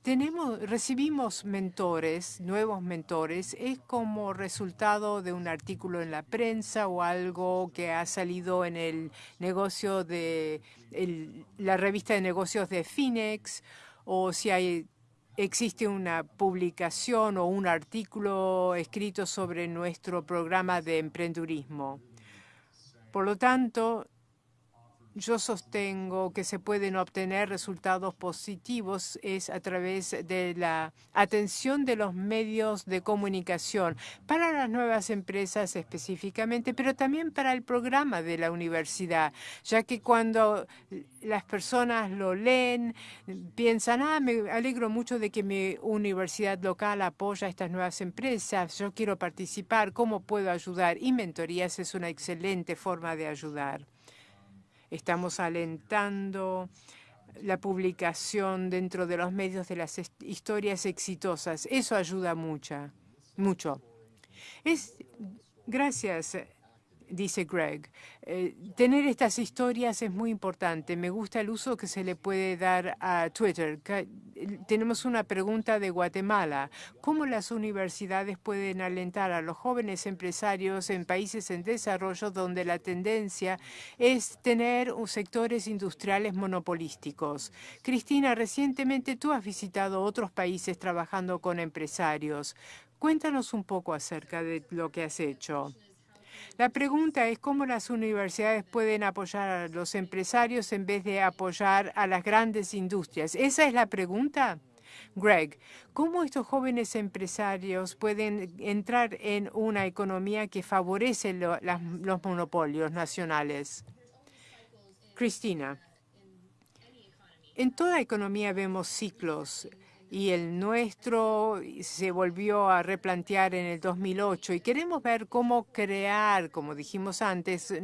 tenemos, recibimos mentores, nuevos mentores, es como resultado de un artículo en la prensa o algo que ha salido en el negocio de la revista de negocios de Phoenix o si hay existe una publicación o un artículo escrito sobre nuestro programa de emprendurismo. Por lo tanto, yo sostengo que se pueden obtener resultados positivos es a través de la atención de los medios de comunicación para las nuevas empresas específicamente, pero también para el programa de la universidad, ya que cuando las personas lo leen, piensan, ah, me alegro mucho de que mi universidad local apoya a estas nuevas empresas, yo quiero participar, ¿cómo puedo ayudar? Y mentorías es una excelente forma de ayudar. Estamos alentando la publicación dentro de los medios de las historias exitosas. Eso ayuda mucho. mucho. Es, gracias, dice Greg. Eh, tener estas historias es muy importante. Me gusta el uso que se le puede dar a Twitter. Tenemos una pregunta de Guatemala. ¿Cómo las universidades pueden alentar a los jóvenes empresarios en países en desarrollo donde la tendencia es tener sectores industriales monopolísticos? Cristina, recientemente tú has visitado otros países trabajando con empresarios. Cuéntanos un poco acerca de lo que has hecho. La pregunta es cómo las universidades pueden apoyar a los empresarios en vez de apoyar a las grandes industrias. ¿Esa es la pregunta? Greg, ¿cómo estos jóvenes empresarios pueden entrar en una economía que favorece los monopolios nacionales? Cristina, en toda economía vemos ciclos y el nuestro se volvió a replantear en el 2008 y queremos ver cómo crear, como dijimos antes,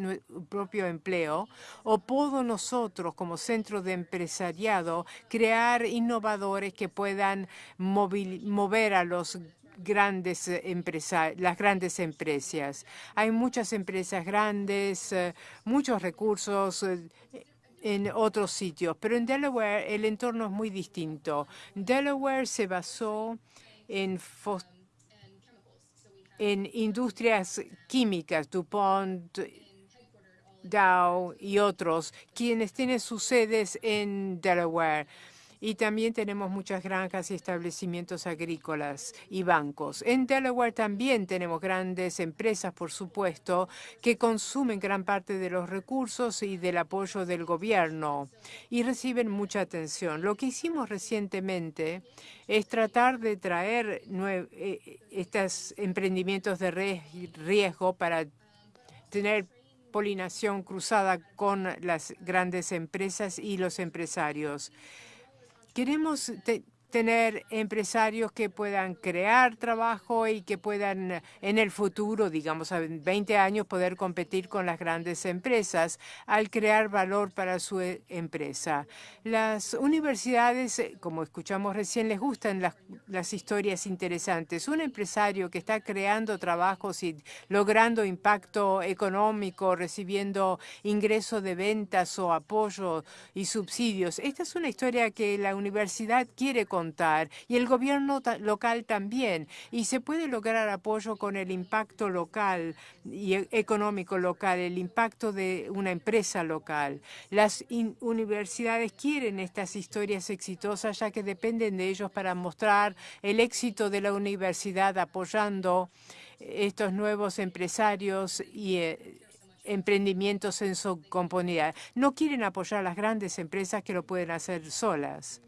propio empleo o puedo nosotros como centro de empresariado crear innovadores que puedan mover a los grandes empresas, las grandes empresas. Hay muchas empresas grandes, eh, muchos recursos, eh, en otros sitios, pero en Delaware el entorno es muy distinto. Delaware se basó en, en industrias químicas, DuPont, Dow y otros, quienes tienen sus sedes en Delaware. Y también tenemos muchas granjas y establecimientos agrícolas y bancos. En Delaware también tenemos grandes empresas, por supuesto, que consumen gran parte de los recursos y del apoyo del gobierno y reciben mucha atención. Lo que hicimos recientemente es tratar de traer eh, estos emprendimientos de riesgo para tener polinación cruzada con las grandes empresas y los empresarios. Queremos tener empresarios que puedan crear trabajo y que puedan en el futuro, digamos, en 20 años, poder competir con las grandes empresas al crear valor para su e, empresa. Las universidades, eh, como escuchamos recién, les gustan las, las historias interesantes. Un empresario que está creando trabajos y logrando impacto económico, recibiendo ingreso de ventas o apoyo y subsidios. Esta es una historia que la universidad quiere contar y el gobierno local también. Y se puede lograr apoyo con el impacto local y e, económico local, el impacto de una empresa local. Las universidades quieren estas historias exitosas ya que dependen de ellos para mostrar el éxito de la universidad apoyando estos nuevos empresarios y eh, emprendimientos en su comunidad. No quieren apoyar a las grandes empresas que lo pueden hacer solas.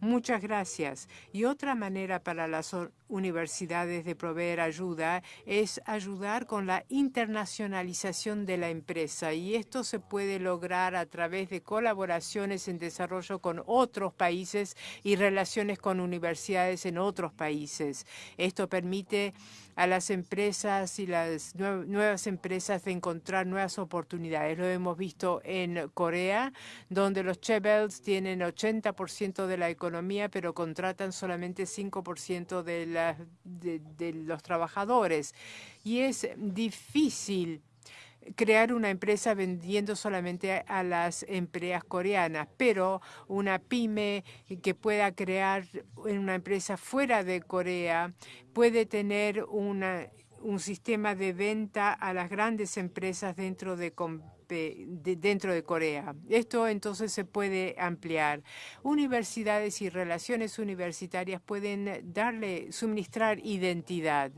Muchas gracias. Y otra manera para las universidades de proveer ayuda es ayudar con la internacionalización de la empresa. Y esto se puede lograr a través de colaboraciones en desarrollo con otros países y relaciones con universidades en otros países. Esto permite a las empresas y las nuevas empresas encontrar nuevas oportunidades. Lo hemos visto en Corea, donde los Chebels tienen 80% de la economía, pero contratan solamente 5% de, de los trabajadores. Y es difícil crear una empresa vendiendo solamente a las empresas coreanas, pero una pyme que pueda crear una empresa fuera de Corea puede tener un sistema de venta a las grandes empresas dentro de dentro de Corea. Esto entonces se puede ampliar. Universidades y relaciones universitarias pueden darle, suministrar identidad.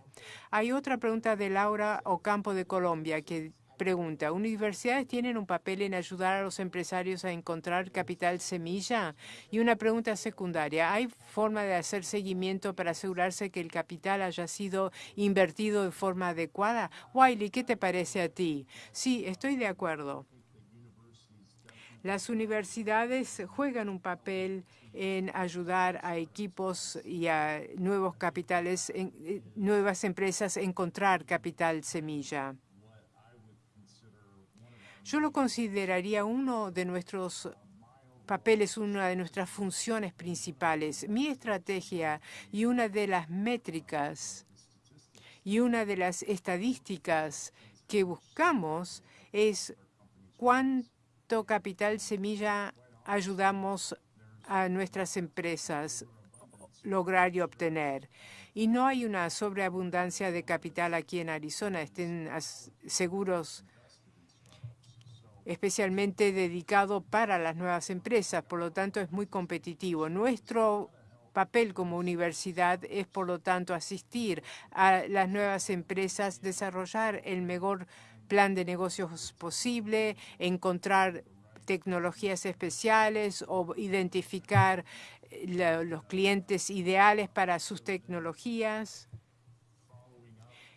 Hay otra pregunta de Laura Ocampo de Colombia que pregunta, ¿universidades tienen un papel en ayudar a los empresarios a encontrar capital semilla? Y una pregunta secundaria, ¿hay forma de hacer seguimiento para asegurarse que el capital haya sido invertido de forma adecuada? Wiley, ¿qué te parece a ti? Sí, estoy de acuerdo. Las universidades juegan un papel en ayudar a equipos y a nuevos capitales, en, eh, nuevas empresas a encontrar capital semilla. Yo lo consideraría uno de nuestros papeles, una de nuestras funciones principales. Mi estrategia y una de las métricas y una de las estadísticas que buscamos es cuánto capital semilla ayudamos a nuestras empresas lograr y obtener. Y no hay una sobreabundancia de capital aquí en Arizona. Estén seguros especialmente dedicado para las nuevas empresas, por lo tanto es muy competitivo. Nuestro papel como universidad es, por lo tanto, asistir a las nuevas empresas, desarrollar el mejor plan de negocios posible, encontrar tecnologías especiales o identificar eh, los clientes ideales para sus tecnologías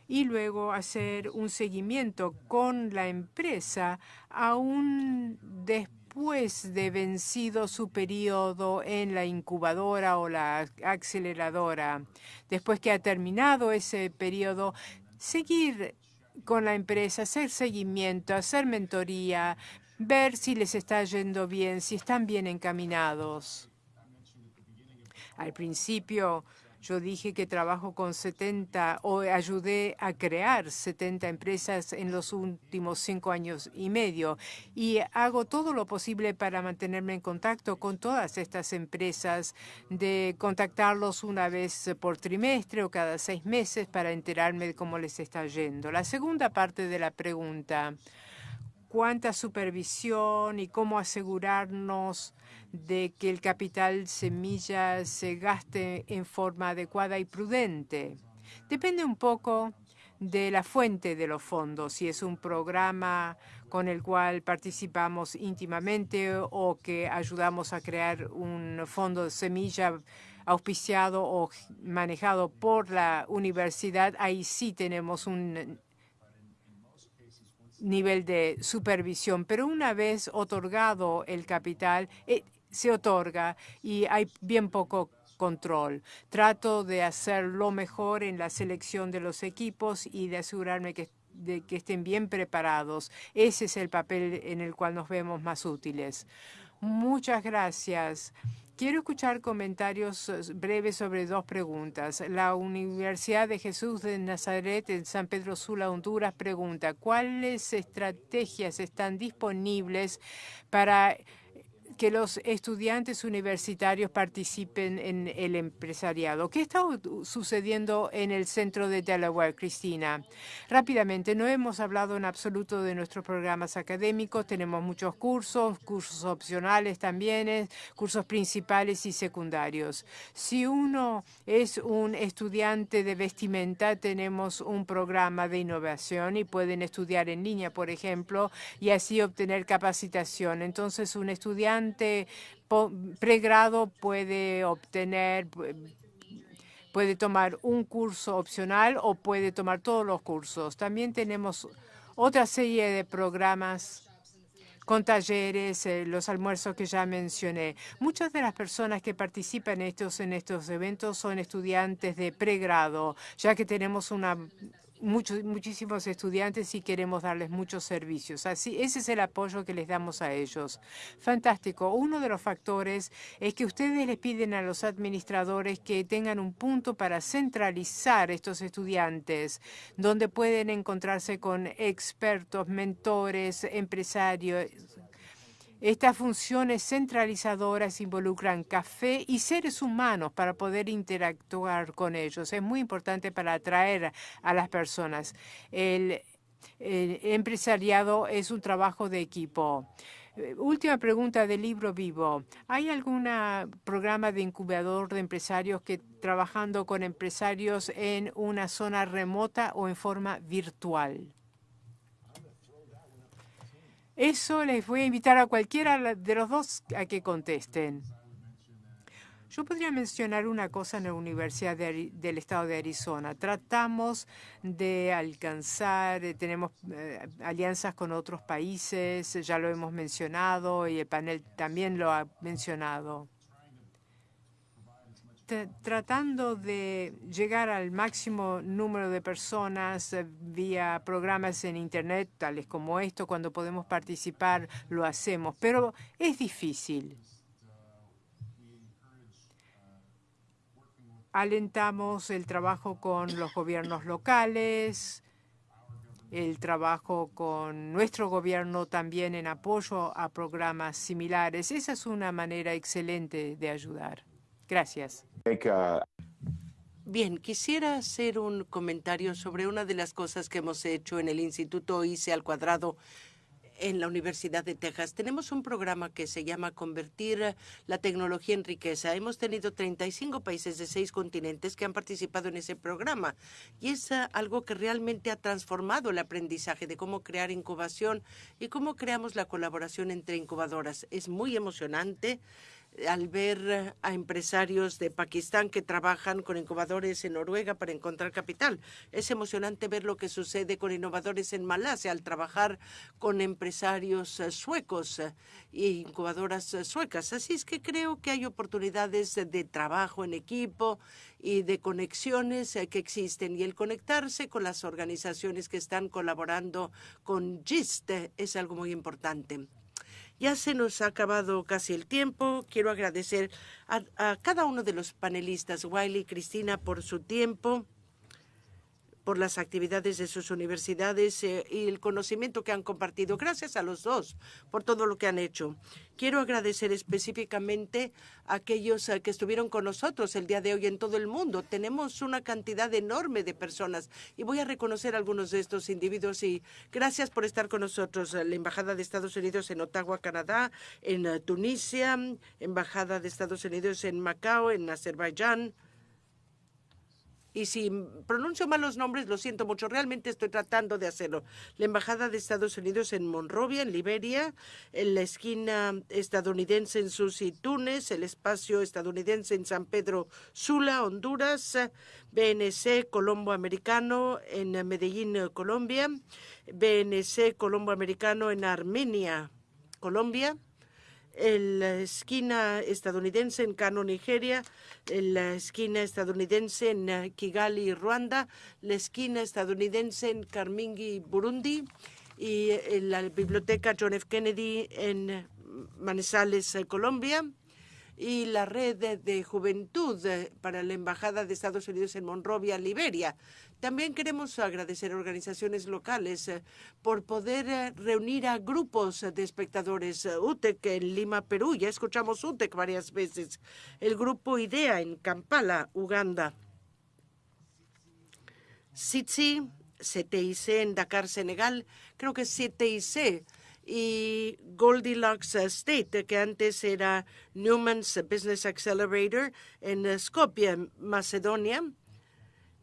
y luego hacer un seguimiento con la empresa aún después de vencido su periodo en la incubadora o la aceleradora. Después que ha terminado ese periodo, seguir con la empresa, hacer seguimiento, hacer mentoría, ver si les está yendo bien, si están bien encaminados. Al principio yo dije que trabajo con 70 o ayudé a crear 70 empresas en los últimos cinco años y medio y hago todo lo posible para mantenerme en contacto con todas estas empresas, de contactarlos una vez por trimestre o cada seis meses para enterarme de cómo les está yendo. La segunda parte de la pregunta, ¿cuánta supervisión y cómo asegurarnos de que el capital semilla se gaste en forma adecuada y prudente. Depende un poco de la fuente de los fondos, si es un programa con el cual participamos íntimamente o que ayudamos a crear un fondo de semilla auspiciado o manejado por la universidad, ahí sí tenemos un nivel de supervisión. Pero una vez otorgado el capital, eh, se otorga y hay bien poco control. Trato de hacer lo mejor en la selección de los equipos y de asegurarme que, de que estén bien preparados. Ese es el papel en el cual nos vemos más útiles. Muchas gracias. Quiero escuchar comentarios eh, breves sobre dos preguntas. La Universidad de Jesús de Nazaret en San Pedro Sula, Honduras, pregunta, ¿cuáles estrategias están disponibles para que los estudiantes universitarios participen en el empresariado. ¿Qué está sucediendo en el centro de Delaware, Cristina? Rápidamente, no hemos hablado en absoluto de nuestros programas académicos. Tenemos muchos cursos, cursos opcionales también, eh, cursos principales y secundarios. Si uno es un estudiante de vestimenta, tenemos un programa de innovación y pueden estudiar en línea, por ejemplo, y así obtener capacitación. Entonces, un estudiante pregrado puede obtener puede tomar un curso opcional o puede tomar todos los cursos. También tenemos otra serie de programas con talleres, eh, los almuerzos que ya mencioné. Muchas de las personas que participan estos, en estos eventos son estudiantes de pregrado, ya que tenemos una muchos, muchísimos estudiantes y queremos darles muchos servicios. Así, ese es el apoyo que les damos a ellos. Fantástico. Uno de los factores es que ustedes les piden a los administradores que tengan un punto para centralizar estos estudiantes, donde pueden encontrarse con expertos, mentores, empresarios, estas funciones centralizadoras involucran café y seres humanos para poder interactuar con ellos. Es muy importante para atraer a las personas. El, empresariado es un trabajo de equipo. Eh, última pregunta del libro vivo. ¿Hay algún programa de incubador de empresarios que trabajando con empresarios en una zona remota o en forma virtual? Eso les voy a invitar a cualquiera de los dos a que contesten. Yo podría mencionar una cosa en la Universidad del Estado de Arizona. Tratamos de alcanzar, eh, tenemos eh, alianzas con otros países, ya lo hemos mencionado y el panel también lo ha mencionado. Tratando de llegar al máximo número de personas eh, vía programas en Internet, tales como esto, cuando podemos participar, lo hacemos, pero es difícil. alentamos el trabajo con los gobiernos locales, el trabajo con nuestro gobierno también en apoyo a programas similares. Esa es una manera excelente de ayudar. Gracias. Bien, quisiera hacer un comentario sobre una de las cosas que hemos hecho en el Instituto ICE al cuadrado en la Universidad de Texas. Tenemos un programa que se llama Convertir la tecnología en riqueza. Hemos tenido 35 países de seis continentes que han participado en ese programa y es ah, algo que realmente ha transformado el aprendizaje de cómo crear incubación y cómo creamos la colaboración entre incubadoras. Es muy emocionante al ver a empresarios de Pakistán que trabajan con incubadores en Noruega para encontrar capital. Es emocionante ver lo que sucede con innovadores en Malasia al trabajar con empresarios eh, suecos e incubadoras eh, suecas. Así es que creo que hay oportunidades de trabajo en equipo y de conexiones que existen. Y el conectarse con las organizaciones que están colaborando con GIST es algo muy importante. Ya se nos ha acabado casi el tiempo. Quiero agradecer a, a cada uno de los panelistas, Wiley y Cristina, por su tiempo por las actividades de sus universidades eh, y el conocimiento que han compartido. Gracias a los dos por todo lo que han hecho. Quiero agradecer específicamente a aquellos eh, que estuvieron con nosotros el día de hoy en todo el mundo. Tenemos una cantidad enorme de personas y voy a reconocer a algunos de estos individuos y gracias por estar con nosotros. La Embajada de Estados Unidos en Ottawa, Canadá, en eh, Tunisia, Embajada de Estados Unidos en Macao, en Azerbaiyán, y si pronuncio mal los nombres, lo siento mucho. Realmente estoy tratando de hacerlo. La Embajada de Estados Unidos en Monrovia, en Liberia, en la esquina estadounidense en Susi, Túnez, el espacio estadounidense en San Pedro Sula, Honduras, BNC Colombo Americano en Medellín, Colombia, BNC Colombo Americano en Armenia, Colombia, en la esquina estadounidense en Kano, Nigeria, en la esquina estadounidense en eh, Kigali, Ruanda, la esquina estadounidense en Karmingi, Burundi, y en la biblioteca John F. Kennedy en Manizales, eh, Colombia y la red de, juventud eh, para la Embajada de Estados Unidos en Monrovia, Liberia. También queremos agradecer a organizaciones locales eh, por poder eh, reunir a grupos de espectadores. UTEC en Lima, Perú, ya escuchamos UTEC varias veces. El grupo IDEA en Kampala, Uganda. SITSI, CTIC en Dakar, Senegal. Creo que CTIC y Goldilocks State, que antes era Newman's Business Accelerator en Skopje, Macedonia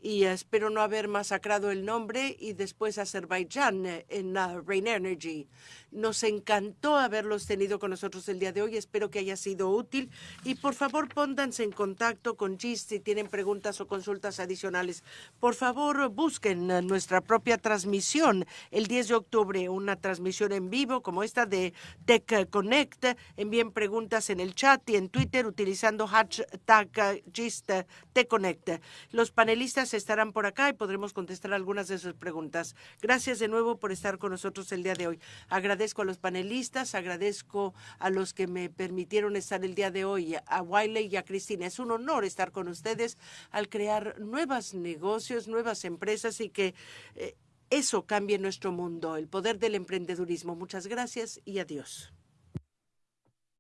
y espero no haber masacrado el nombre, y después Azerbaiyán eh, en Rain Energy. Nos encantó haberlos tenido con nosotros el día de hoy. Espero que haya sido útil. Y por favor, pónganse en contacto con GIST si tienen preguntas o consultas adicionales. Por favor, busquen nuestra propia transmisión el 10 de octubre, una transmisión en vivo como esta de Tech Connect. Envíen preguntas en el chat y en Twitter utilizando hashtag GIST Connect. Los panelistas estarán por acá y podremos contestar algunas de sus preguntas. Gracias de nuevo por estar con nosotros el día de hoy. Agradezco a los panelistas, agradezco a los que me permitieron estar el día de hoy, a Wiley y a Cristina. Es un honor estar con ustedes al crear nuevos negocios, nuevas empresas y que eh, eso cambie nuestro mundo, el poder del emprendedurismo. Muchas gracias y adiós.